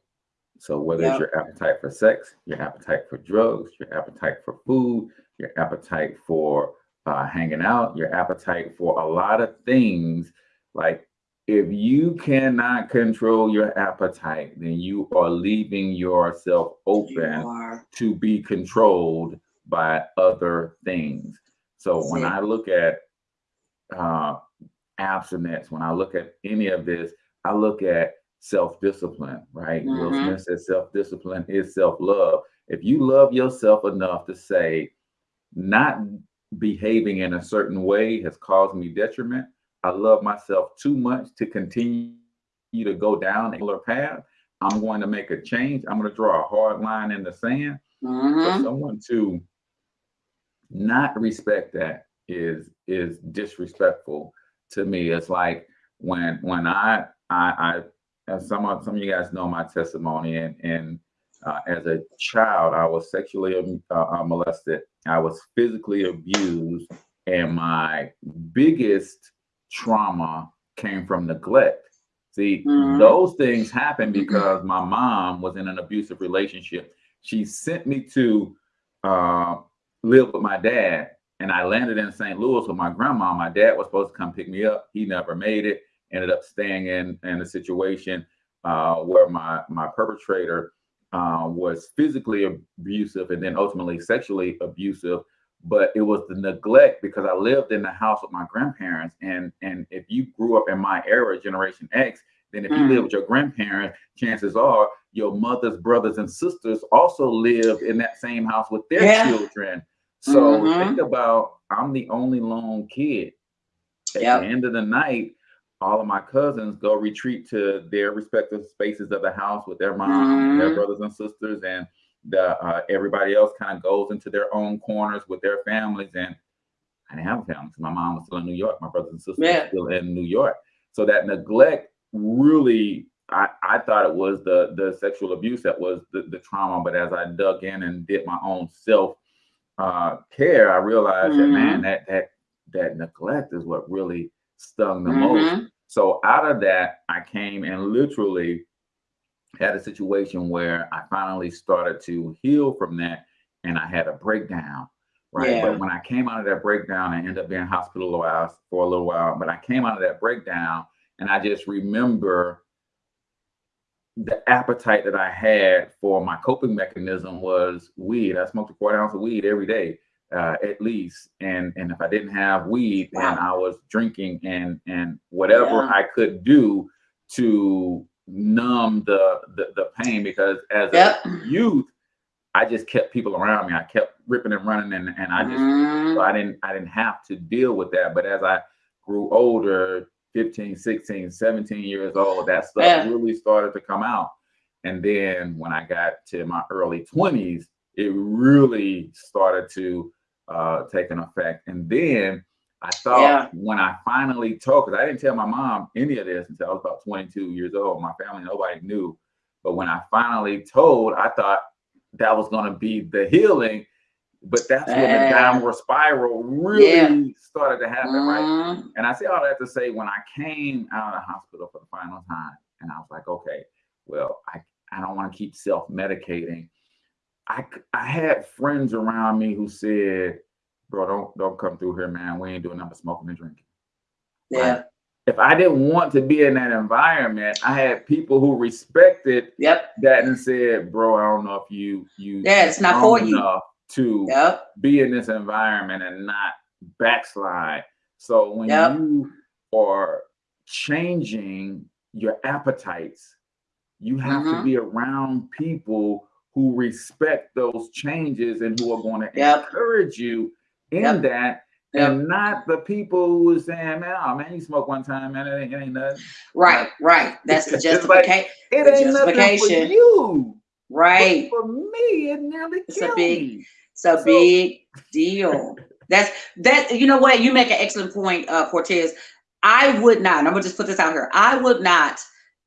So whether it's your appetite for sex, your appetite for drugs, your appetite for food, your appetite for uh, hanging out, your appetite for a lot of things, like if you cannot control your appetite, then you are leaving yourself open to be controlled by other things. So when it. I look at uh, abstinence, when I look at any of this, I look at self-discipline, right? Will Mhm. Smith says self-discipline is self-love. If you love yourself enough to say, not behaving in a certain way has caused me detriment, I love myself too much to continue to go down a path. I'm going to make a change. I'm going to draw a hard line in the sand for Mhm. someone to not respect that is is disrespectful to me it's like when when i i i as some of some of you guys know my testimony and and uh, as a child i was sexually um, uh, uh, molested i was physically abused and my biggest trauma came from neglect see Mhm. those things happened because my mom was in an abusive relationship she sent me to uh, live with my dad, and I landed in St. Louis with my grandma. My dad was supposed to come pick me up. He never made it. Ended up staying in in a situation uh, where my my perpetrator uh, was physically abusive and then ultimately sexually abusive. But it was the neglect because I lived in the house with my grandparents, and and if you grew up in my era, Generation X, then if you Mm. live with your grandparents, chances are your mother's brothers and sisters also lived in that same house with their Yeah. children. So Mhm. think about I'm the only lone kid. At Yep. the end of the night, all of my cousins go retreat to their respective spaces of the house with their mom, their Mhm. brothers and sisters, and the uh, everybody else kind of goes into their own corners with their families. And I didn't have a family 'cause my mom was still in New York. My brothers and sisters Yeah. still in New York. So that neglect really, I, I thought it was the the sexual abuse that was the, the trauma. But as I dug in and did my own self uh, care, I realized that man, that that that neglect is what really stung the most. Mhm. So out of that, I came and literally had a situation where I finally started to heal from that, and I had a breakdown. Right. Yeah. But when I came out of that breakdown, I ended up being hospitalized for a little while. But I came out of that breakdown, and I just remember the appetite that I had for my coping mechanism was weed. I smoked a quarter ounce of weed every day, uh, at least. And and if I didn't have weed, Wow. I was drinking and and whatever Yeah. I could do to numb the the, the pain because as Yep. a youth, I just kept people around me. I kept ripping and running, and and I just Mhm. so I didn't I didn't have to deal with that. But as I grew older, 15, 16, 17 years old, that stuff Yeah. really started to come out. And then when I got to my early 20s, it really started to uh, take an effect. And then I thought Yeah. when I finally told, because I didn't tell my mom any of this until I was about 22 years old. My family, nobody knew. But when I finally told, I thought that was going to be the healing. But that's when the downward spiral really Yeah. started to happen, right? Mhm. And I say all that to say when I came out of the hospital for the final time, and I was like, okay, well, I, I don't want to keep self-medicating. I I had friends around me who said, bro, don't don't come through here, man. We ain't doing nothing but smoking and drinking. Yeah. If I didn't want to be in that environment, I had people who respected Yep. that and said, bro, I don't know if you you Yeah, it's not for you. to Yep. be in this environment and not backslide. So when Yep. you are changing your appetites, you have to Mhm. be around people who respect those changes and who are going to Yep. encourage you in Yep. that. Yep. And not the people who are saying, man, oh man, you smoke one time, man, it ain't, it ain't nothing. Right. Right. (laughs) That's the It's like- justification. It The ain't nothing for justification. you. but Right. for me, it nearly It's a big-. It's a So- big deal. That's that. You know what? You make an excellent point, uh, Cortez. I would not. I'm gonna just put this out here. I would not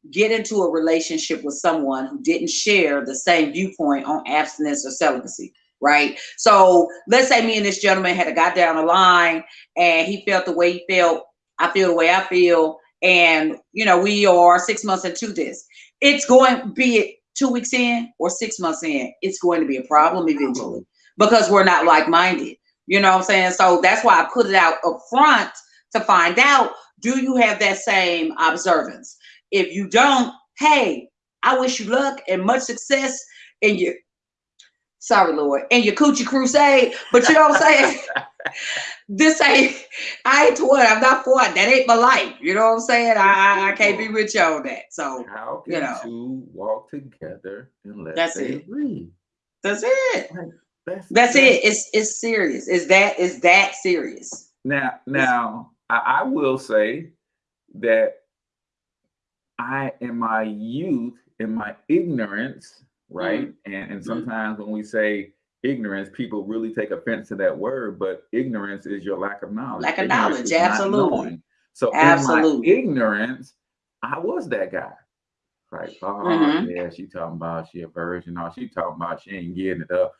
get into a relationship with someone who didn't share the same viewpoint on abstinence or celibacy. Right. So let's say me and this gentleman had a got down the line, and he felt the way he felt. I feel the way I feel, and you know we are six months into this. It's going be it two weeks in or six months in. It's going to be a problem eventually because we're not like-minded. You know what I'm saying? So that's why I put it out up front to find out do you have that same observance? If you don't, hey, I wish you luck and much success in your sorry, Lord, in your coochie crusade. But you know what I'm saying? (laughs) this ain't I ain't it. I'm not for it. That ain't my life. You know what I'm saying? I I, can't be with you on that. So How can you know. two walk together unless That's they it. agree? that's it. That's, That's it. It's it's serious. Is that is that serious? Now, now I, I will say that I, in my youth, in my ignorance, right, Mm-hmm. and and sometimes when we say ignorance, people really take offense to that word, but ignorance is your lack of knowledge. Lack of Ignorance knowledge, absolutely. So in my ignorance, I was that guy. Right. Oh Mhm. yeah, she talking about she a virgin. Oh, she talking about she ain't getting it up.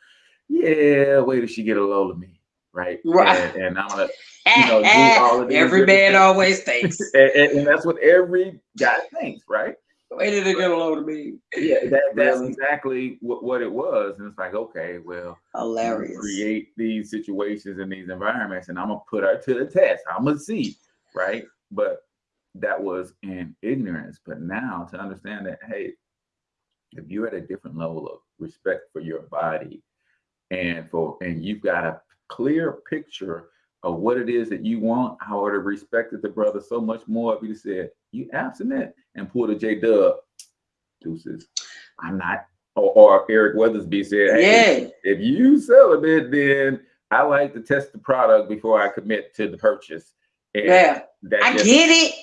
Yeah, wait till she get a load of me. Right. Right. And, and I'm gonna (laughs) you know, do eh, all of these Every man always thinks. (laughs) and, and, and that's what every guy thinks, right? Wait till they get a load of me. Yeah, that, (laughs) that's Really? exactly what, what it was. And it's like, okay, well, Hilarious. create these situations and these environments, and I'm gonna put her to the test. I'm gonna see, right? But that was in ignorance. But now to understand that, hey, if you're at a different level of respect for your body and for and you've got a clear picture of what it is that you want, I would have respected the brother so much more if he said, You abstinent and pulled a J Dub deuces. I'm not or, or Eric Weathersby said, Hey, Yeah. if you celibate, then I like to test the product before I commit to the purchase. And Yeah. that I just- get it.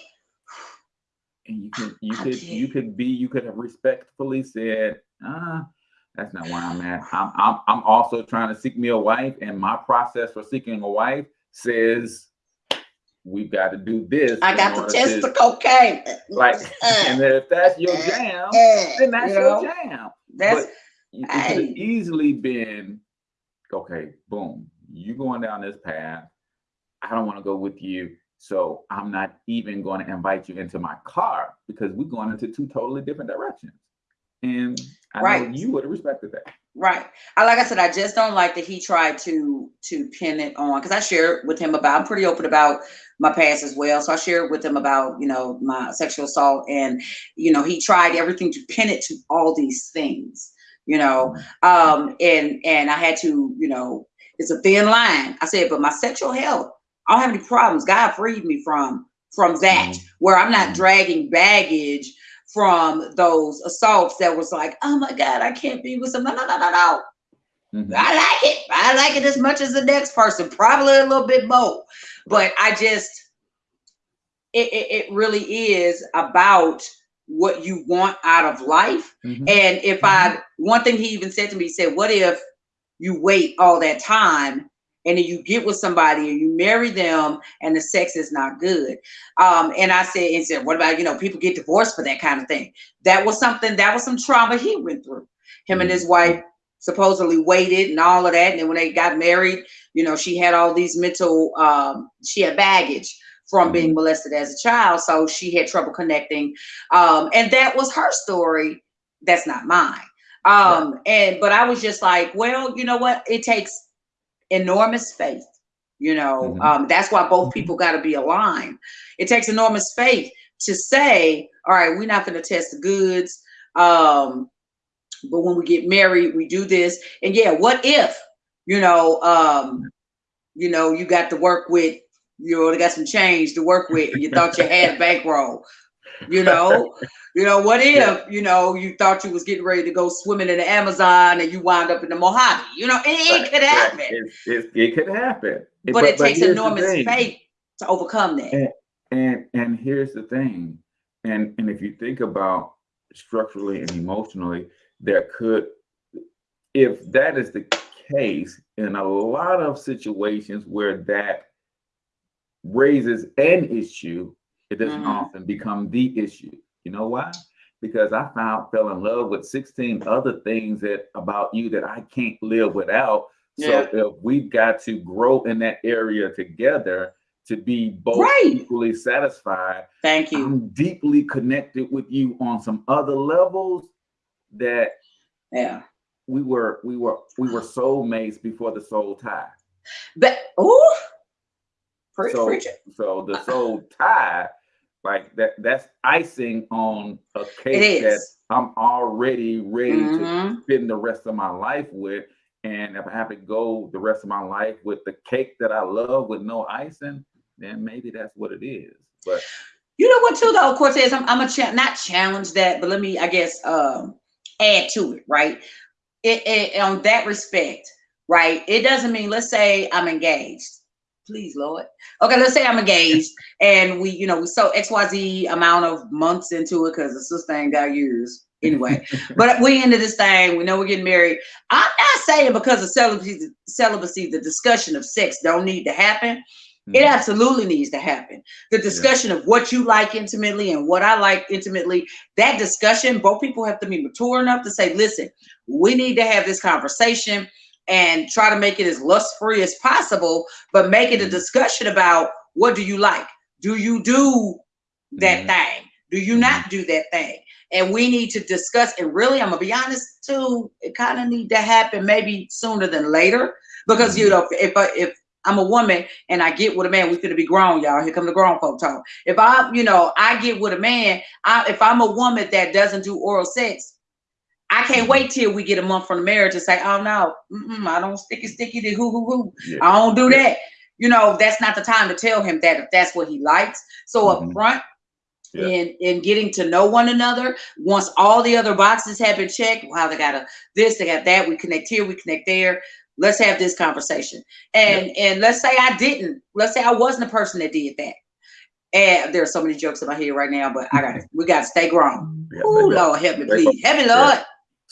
and you could you I could you could be you could have respectfully said ah that's not where i'm at. I'm, I'm i'm also trying to seek me a wife and my process for seeking a wife says we've got to do this I got to test the cocaine. like Uh, (laughs) (laughs) and if that's your jam uh, then that's you your know, jam. That's but you- it could have easily been okay boom you going down this path. I don't want to go with you so i'm not even going to invite you into my car because we're going into two totally different directions and i know Right. you would have respected that Right. I like I said, I just don't like that he tried to to pin it on because I shared with him about I'm pretty open about my past as well. So I shared with him about, you know, my sexual assault and you know, he tried everything to pin it to all these things, you know. Um and and I had to, you know, it's a thin line. I said, but my sexual health, I don't have any problems. God freed me from from that, Mhm. where I'm not Mhm. dragging baggage from those assaults that was like, oh my God, I can't be with some. No, no, no, no, no. Mhm. I like it. I like it as much as the next person, probably a little bit more. But I just, it, it, it really is about what you want out of life. Mhm. And if I, one thing he even said to me, he said, What if you wait all that time and then you get with somebody and you marry them and the sex is not good? Um, and I said, and said, What about, you know, people get divorced for that kind of thing? That was something, that was some trauma he went through. Him and his wife supposedly waited and all of that. And then when they got married, you know, she had all these mental, um, she had baggage from being molested as a child. So she had trouble connecting. Um, and that was her story. That's not mine. Um, and but I was just like, well, you know what? It takes enormous faith. You know, Mhm. um, that's why both Mhm. people got to be aligned. It takes enormous faith to say, all right, we're not going to test the goods. Um, but when we get married, we do this. And yeah, what if, you know, um, you know, you got to work with, you know, they got some change to work with, and you thought you had a (laughs) bankroll, you know, you know, what if, Yeah. you know, you thought you was getting ready to go swimming in the Amazon and you wind up in the Mojave, you know, it, it could happen, It, it, it could happen. but, it takes here's enormous faith to overcome that. And and and here's the thing, and and if you think about structurally and emotionally, there could, if that is the case, in a lot of situations where that raises an issue, it doesn't Mhm. often become the issue. You know why? Because I found fell in love with 16 other things that about you that I can't live without. Yeah. So if we've got to grow in that area together to be both Right. equally satisfied, Thank you. I'm deeply connected with you on some other levels that Yeah. we were we were we were soulmates before the soul tie. But, preach, So preach it. so the soul tie, like that that's icing on a cake that I'm already ready to Mhm. spend the rest of my life with. And if I have to go the rest of my life with the cake that I love with no icing, then maybe that's what it is. But You know what, too, though, Cortez? I'm, I'm a cha- not challenge that, but let me, I guess, um, add to it, right? It, it on that respect, right? It doesn't mean, let's say I'm engaged. Please, Lord. Okay, let's say I'm engaged and we, you know, we so XYZ amount of months into it because the sister ain't got years anyway. (laughs) but we into this thing, we know we're getting married. I'm not saying because of celibacy, celibacy, the discussion of sex don't need to happen. It mhm, absolutely needs to happen. The discussion of what you like intimately and what I like intimately, that discussion, both people have to be mature enough to say, listen, we need to have this conversation and try to make it as lust free as possible, but make it a Mhm. discussion about what do you like? Do you do that Mhm. thing? Do you not do that thing? And we need to discuss. And really, I'm gonna be honest too. It kind of need to happen maybe sooner than later because you Mhm. know if I, if I'm a woman and I get with a man, we finna be grown, y'all. Here come the grown folk talk. If I, you know, I get with a man, I, if I'm a woman that doesn't do oral sex, I can't wait till we get a month from the marriage to say, oh no, mm-mm, I don't sticky sticky to who who who. yeah. I don't do Yeah. that. You know, that's not the time to tell him that if that's what he likes. So Mhm. up front, Yeah. in in getting to know one another, once all the other boxes have been checked, wow, they got a this, they got that. We connect here, we connect there. Let's have this conversation. And and let's say I didn't. Let's say I wasn't the person that did that. And there are so many jokes in my head right now, but I got to we got to stay grown. Yeah, Oh Lord, help me, please. Help me, Yeah. Lord.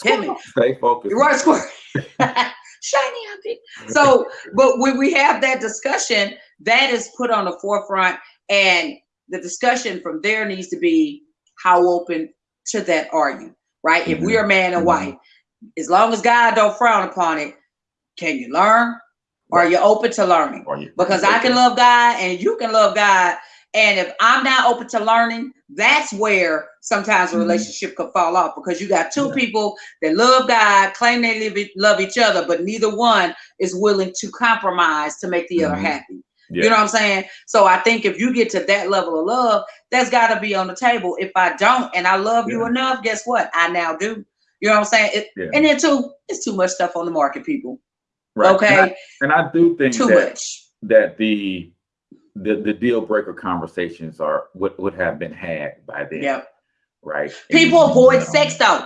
Help me. Stay focused. You're right, squirt. (laughs) Shiny happy. So, but when we have that discussion, that is put on the forefront, and the discussion from there needs to be how open to that are you, right? If we mm-hmm. are man and wife, mm-hmm. as long as God don't frown upon it, can you learn? Or are you open to learning? Are you- Because I can love God and you can love God. And if I'm not open to learning, that's where sometimes a Mhm. relationship could fall off because you got two Yeah. people that love God, claim they live love each other, but neither one is willing to compromise to make the other Mhm. happy. Yeah. You know what I'm saying? So I think if you get to that level of love, that's got to be on the table. If I don't and I love you enough, guess what? I now do. You know what I'm saying? It, Yeah. And then too, it's too much stuff on the market, people. Right. Okay, And I, and I do think too that much. that the the the deal breaker conversations are would would have been had by then. Yep. right? People And, avoid um, sex though.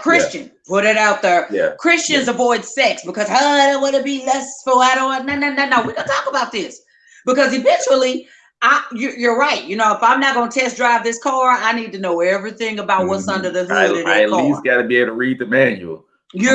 Christian, put it out there. Yeah. Christians avoid sex because "Oh, I don't want to be lustful. I don't want no no no no. We don't talk about this because eventually, I you, you're right. You know, if I'm not gonna test drive this car, I need to know everything about what's Mhm. under the I, hood of I that at car. least got to be able to read the manual. You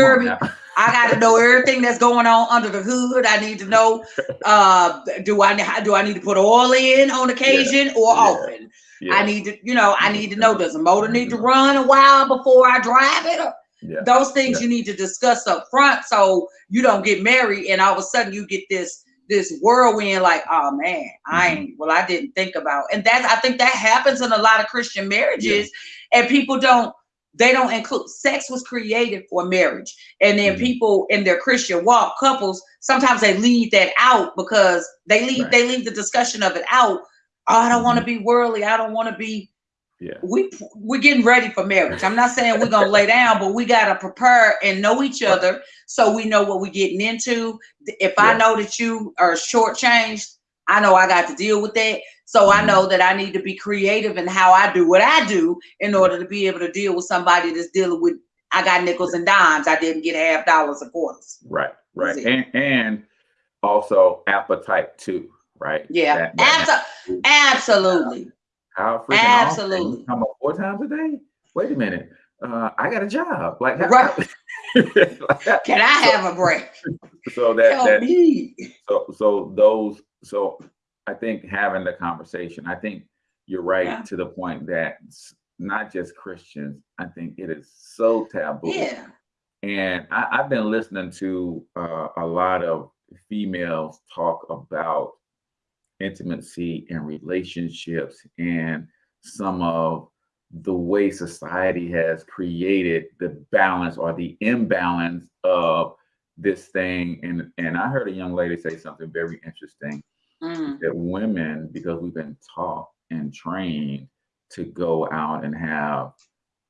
Come hear on me? now. I got to know everything that's going on under the hood. I need to know. Uh, do I do I need to put oil in on occasion or Yeah. often? Yeah. I need to, you know, I need to know. Does the motor need to Mhm. run a while before I drive it? Yeah. those things Yeah. you need to discuss up front so you don't get married and all of a sudden you get this this whirlwind like oh man i Mhm. ain't well i didn't think about and that's i think that happens in a lot of christian marriages and people don't they don't include sex was created for marriage and then Mhm. people in their christian walk couples sometimes they leave that out because they leave Right. they leave the discussion of it out oh i don't want to be worldly i don't want to be Yeah. we we're getting ready for marriage. I'm not saying we're gonna lay down, but we gotta prepare and know each other so we know what we're getting into. If I know that you are shortchanged, I know I got to deal with that. So I Mhm. know that I need to be creative in how I do what I do in order to be able to deal with somebody that's dealing with. I got nickels and dimes. I didn't get half dollars and quarters. Right. Right. And and also appetite too. Right. Yeah, That- that- Abso- absolutely. How freaking Absolutely. You come up four times a day. Wait a minute. Uh, I got a job. Like, how- Right. (laughs) like, Can I have a break? (laughs) so that Help that me. so so those so I think having the conversation. I think you're right Yeah. to the point that not just Christians. I think it is so taboo. Yeah. And I, I've been listening to uh, a lot of females talk about intimacy and relationships and some of the way society has created the balance or the imbalance of this thing. And and I heard a young lady say something very interesting Mm. that women, because we've been taught and trained to go out and have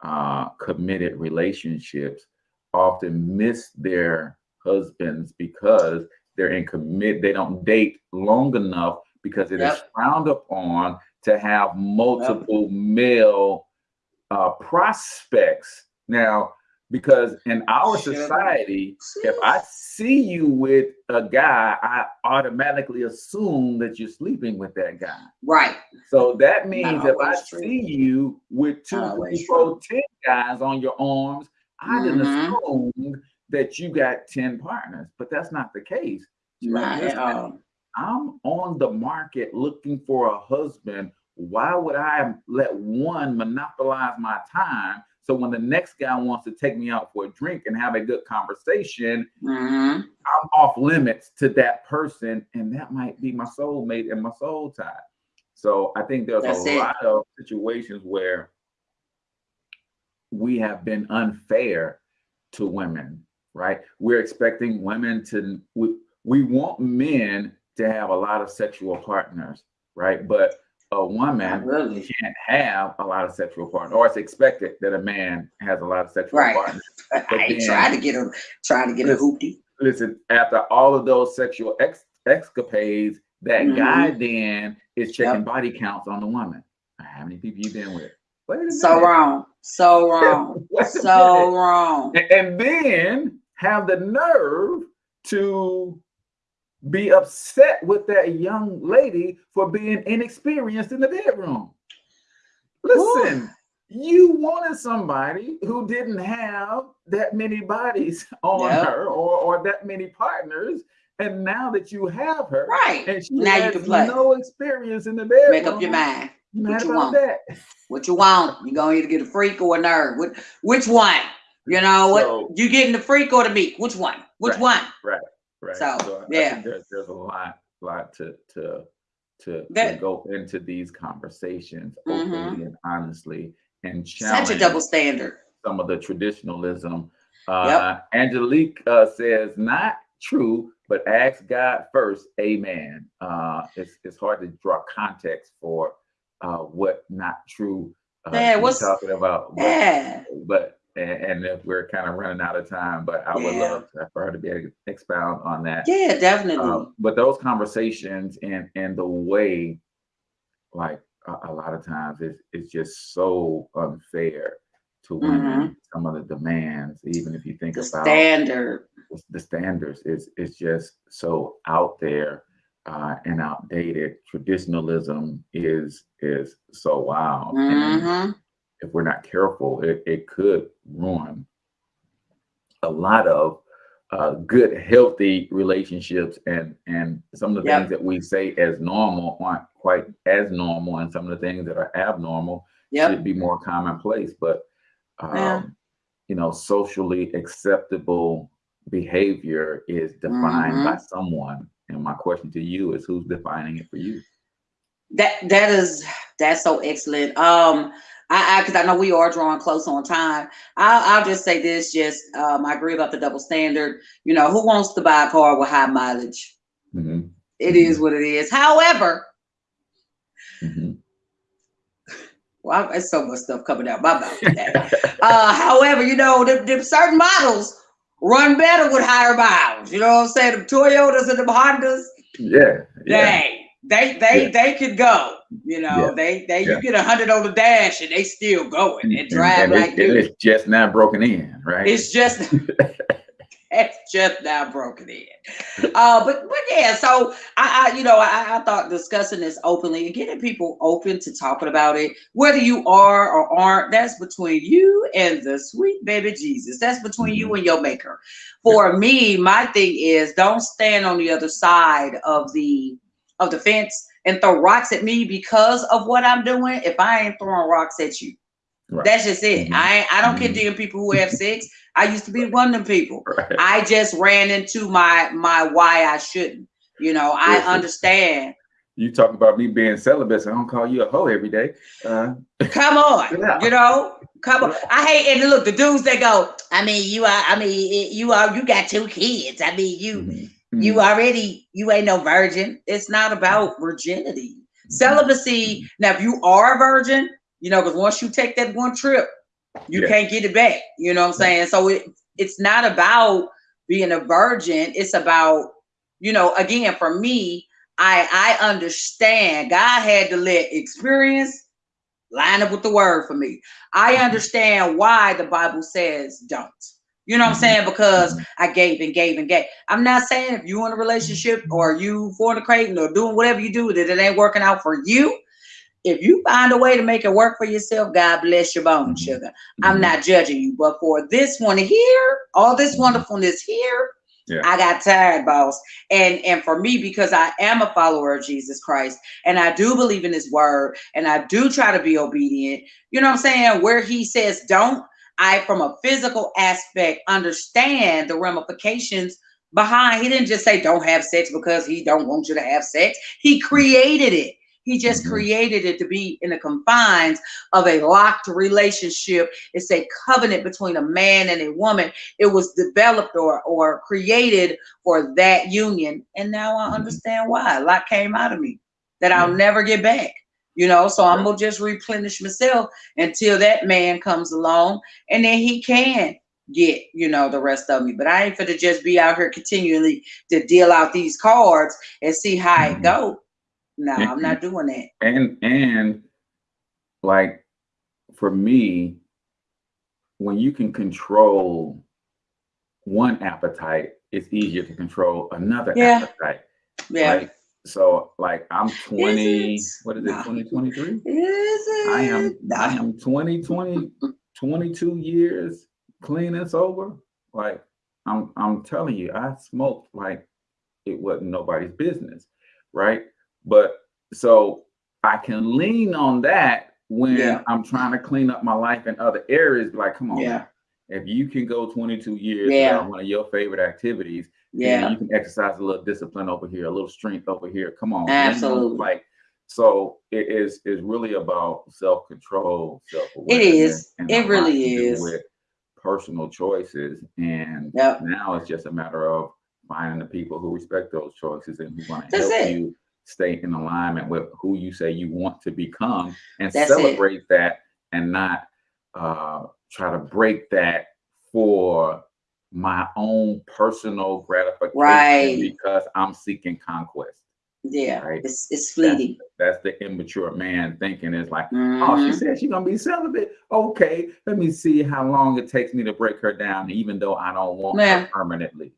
uh, committed relationships, often miss their husbands because they're in commit. They don't date long enough because it is Yep. frowned upon to have multiple male uh, prospects. Now, because in our society, if I see you with a guy, I automatically assume that you're sleeping with that guy. Right. So that means if I true. see you with two, three, four, ten guys on your arms, I didn't Mhm. assume that you got 10 partners, but that's not the case. She's like, Not at all. I'm on the market looking for a husband. Why would I let one monopolize my time? So when the next guy wants to take me out for a drink and have a good conversation, Mhm. I'm off limits to that person, and that might be my soulmate and my soul tie. So I think there's That's a it. lot of situations where we have been unfair to women, right? We're expecting women to we, we want men to have a lot of sexual partners, right? But a woman really. can't have a lot of sexual partners, or it's expected that a man has a lot of sexual Right. partners. (laughs) I ain't then- trying to get a trying to get a Listen, hoopty. listen, after all of those sexual ex- escapades, that Mhm. guy then is checking Yep. body counts on the woman. How many people you been with? A minute. So wrong. So wrong. A so minute. (laughs) wrong. A- And then have the nerve to be upset with that young lady for being inexperienced in the bedroom. Listen, you wanted somebody who didn't have that many bodies (laughs) on Yep. her or, or that many partners. And now that you have her, Right. and she Now you can play. no experience in the bedroom, Make up your mind. What you want. that? What you want? You gonna either get a freak or a nerd. Which, which one? You know what? So- you getting the freak or the meek? Which one? Which Right. one? Right. So, I think yeah. there's, there's a lot, lot to to to, to go into these conversations Mhm. openly and honestly and challenge Such a double standard. some of the traditionalism. Uh, Angelique uh, says, not true, but ask God first. Amen. Uh, it's, it's hard to draw context for uh, what not true uh, Yeah, what's- talking about. Yeah. but and, and if we're kind of running out of time, but I would Yeah. love to, for her to be able to expound on that. Yeah, definitely. Uh, but those conversations and and the way like a, a lot of times it's it's just so unfair to women. Some of the demands, even if you think The about standard. the- standards is is just so out there uh, and outdated. Traditionalism is is so wild, and Mhm. If we're not careful, it, it could ruin a lot of uh, good, healthy relationships, and and some of the Yep. things that we say as normal aren't quite as normal, and some of the things that are abnormal Yep. should be more commonplace. But um, Yeah. you know, socially acceptable behavior is defined Mm-hmm. by someone. And my question to you is, who's defining it for you? That that is that's so excellent. Um, I I because I know we are drawing close on time. I'll I'll just say this. Just um, I agree about the double standard. You know, who wants to buy a car with high mileage? Mhm, It is what it is. However, mhm. (laughs) well, there's so much stuff coming out my mouth (laughs) uh, however, you know, them, them certain models run better with higher miles. You know what I'm saying? The Toyotas and the Hondas, yeah, yeah, they they Yeah. they could go. You know, Yeah. they they Yeah. you get a hundred on the dash and they still going and, drive and like it- and you. it's just now broken in, right? It's just (laughs) it's just now broken in. Uh, but but yeah, so I, I you know I, I thought discussing this openly and getting people open to talking about it, whether you are or aren't, that's between you and the sweet baby Jesus. That's between you and your maker. For me, my thing is don't stand on the other side of the of the fence and throw rocks at me because of what I'm doing. If I ain't throwing rocks at you, Right. that's just it. Mhm. I I don't Mhm. condemn people who have sex. I used to be one of them people. (laughs) right. I just ran into my my why I shouldn't. You know, I Listen. understand. You talk about me being celibate, so I don't call you a hoe every day. Uh, (laughs) Come on, Yeah. you know, come on. I hate and look the dudes that go. I mean, you are. I mean, you are. You got two kids. I mean, you mhm, you already you ain't no virgin. It's not about virginity. Celibacy. Now, if you are a virgin, you know, because once you take that one trip, you Yeah. can't get it back. You know what I'm saying? So it it's not about being a virgin. It's about, you know, again, for me, I I understand God had to let experience line up with the word for me. I Mm-hmm. understand why the Bible says don't. You know what I'm Mhm. saying? Because Mhm. I gave and gave and gave. I'm not saying if you in a relationship or you fornicating or doing whatever you do that it ain't working out for you. If you find a way to make it work for yourself, God bless your bones, Mhm. sugar. I'm not judging you, but for this one here, all this wonderfulness here, Yeah. I got tired, boss. And and for me, because I am a follower of Jesus Christ, and I do believe in His Word, and I do try to be obedient. You know what I'm saying? Where He says don't, I, from a physical aspect, understand the ramifications behind. He didn't just say don't have sex because He don't want you to have sex. He created it. He just Mhm. created it to be in the confines of a locked relationship. It's a covenant between a man and a woman. It was developed or or created for that union. And now I Mhm. understand why. A lot came out of me that I'll never get back. You know, so I'm gonna just replenish myself until that man comes along and then he can get, you know, the rest of me. But I ain't gonna just be out here continually to deal out these cards and see how it Mhm. go. No, Yeah. I'm not doing that. and and like for me when you can control one appetite it's easier to control another Yeah. appetite Yeah. right so like i'm 20 it? what is it 2023 Is it? i am i am 20 20 22 years clean and sober like i'm i'm telling you i smoked like it wasn't nobody's business right but so i can lean on that when Yeah. i'm trying to clean up my life in other areas like come on Yeah. man. if you can go 22 years Yeah. one of your favorite activities Yeah. and you can exercise a little discipline over here, a little strength over here. Come on, Absolutely. Like so, it is is really about self control, self It is. It really is. with personal choices, and Yep. now it's just a matter of finding the people who respect those choices and who want to That's help it. you stay in alignment with who you say you want to become, and That's it. celebrate that, and not uh, try to break that for my own personal gratification Right. because I'm seeking conquest. Yeah, Right. it's it's fleeting. That's the immature man thinking is like, oh, Mhm. she said she's gonna be celibate. Okay, let me see how long it takes me to break her down, even though I don't want Yeah. her permanently.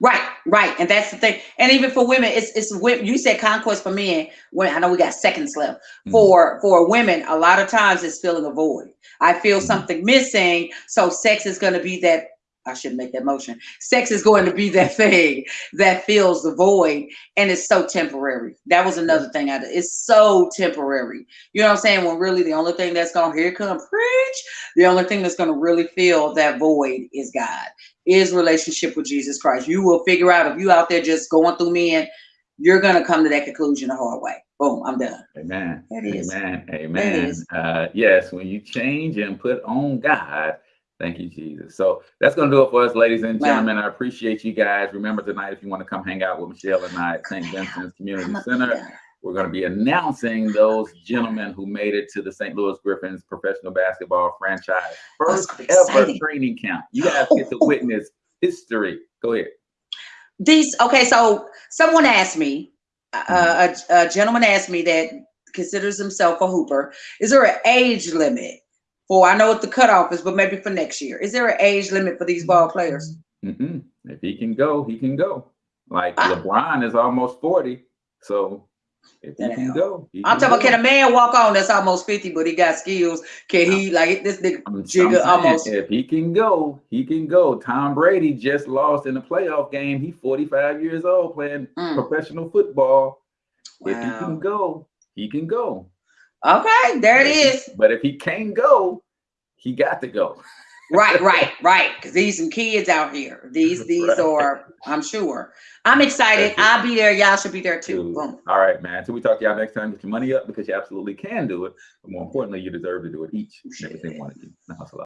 Right, right, and that's the thing. And even for women, it's it's you said conquest for men. When I know we got seconds left Mhm. for for women, a lot of times it's filling a void. I feel Mhm. something missing, so sex is going to be that. I shouldn't make that motion. Sex is going to be that thing that fills the void, and it's so temporary. That was another thing. I did. It's so temporary. You know what I'm saying? When really the only thing that's going to here come preach. The only thing that's going to really fill that void is God is relationship with Jesus Christ. You will figure out if you out there just going through men, you're gonna come to that conclusion the hard way. Boom, I'm done. Amen. That is. Amen. Amen. is. Uh, yes, when you change and put on God, thank you, Jesus. So that's going to do it for us, ladies and Wow. gentlemen. I appreciate you guys. Remember tonight, if you want to come hang out with Michelle and I at St. Vincent's Community Center, we're going to be announcing those gentlemen who made it to the St. Louis Griffins professional basketball franchise first ever exciting. training camp. You guys get to (laughs) witness history. Go ahead. These okay, so someone asked me, uh, a, a gentleman asked me that considers himself a hooper. Is there an age limit for? I know what the cutoff is, but maybe for next year, is there an age limit for these ball players? Mhm. If he can go, he can go. Like Ah. LeBron is almost 40. So if he can go, he I'm talking about go. can a man walk on that's almost 50, but he got skills? Can he like this nigga? I'm, I'm saying, almost- If he can go, he can go. Tom Brady just lost in a playoff game. He's 45 years old playing Mm. professional football. If he can go, he can go. Okay, there it he- But if he can't go, he got to go. right, (laughs) right, right. Because these some kids out here. These (laughs) these Right. are. I'm sure. I'm excited. I'll be there. Y'all should be there too. Boom. All right, man. Until we talk to y'all next time, get your money up because you absolutely can do it. But more importantly, you deserve to do it each and every single one of you. Now, hustle up.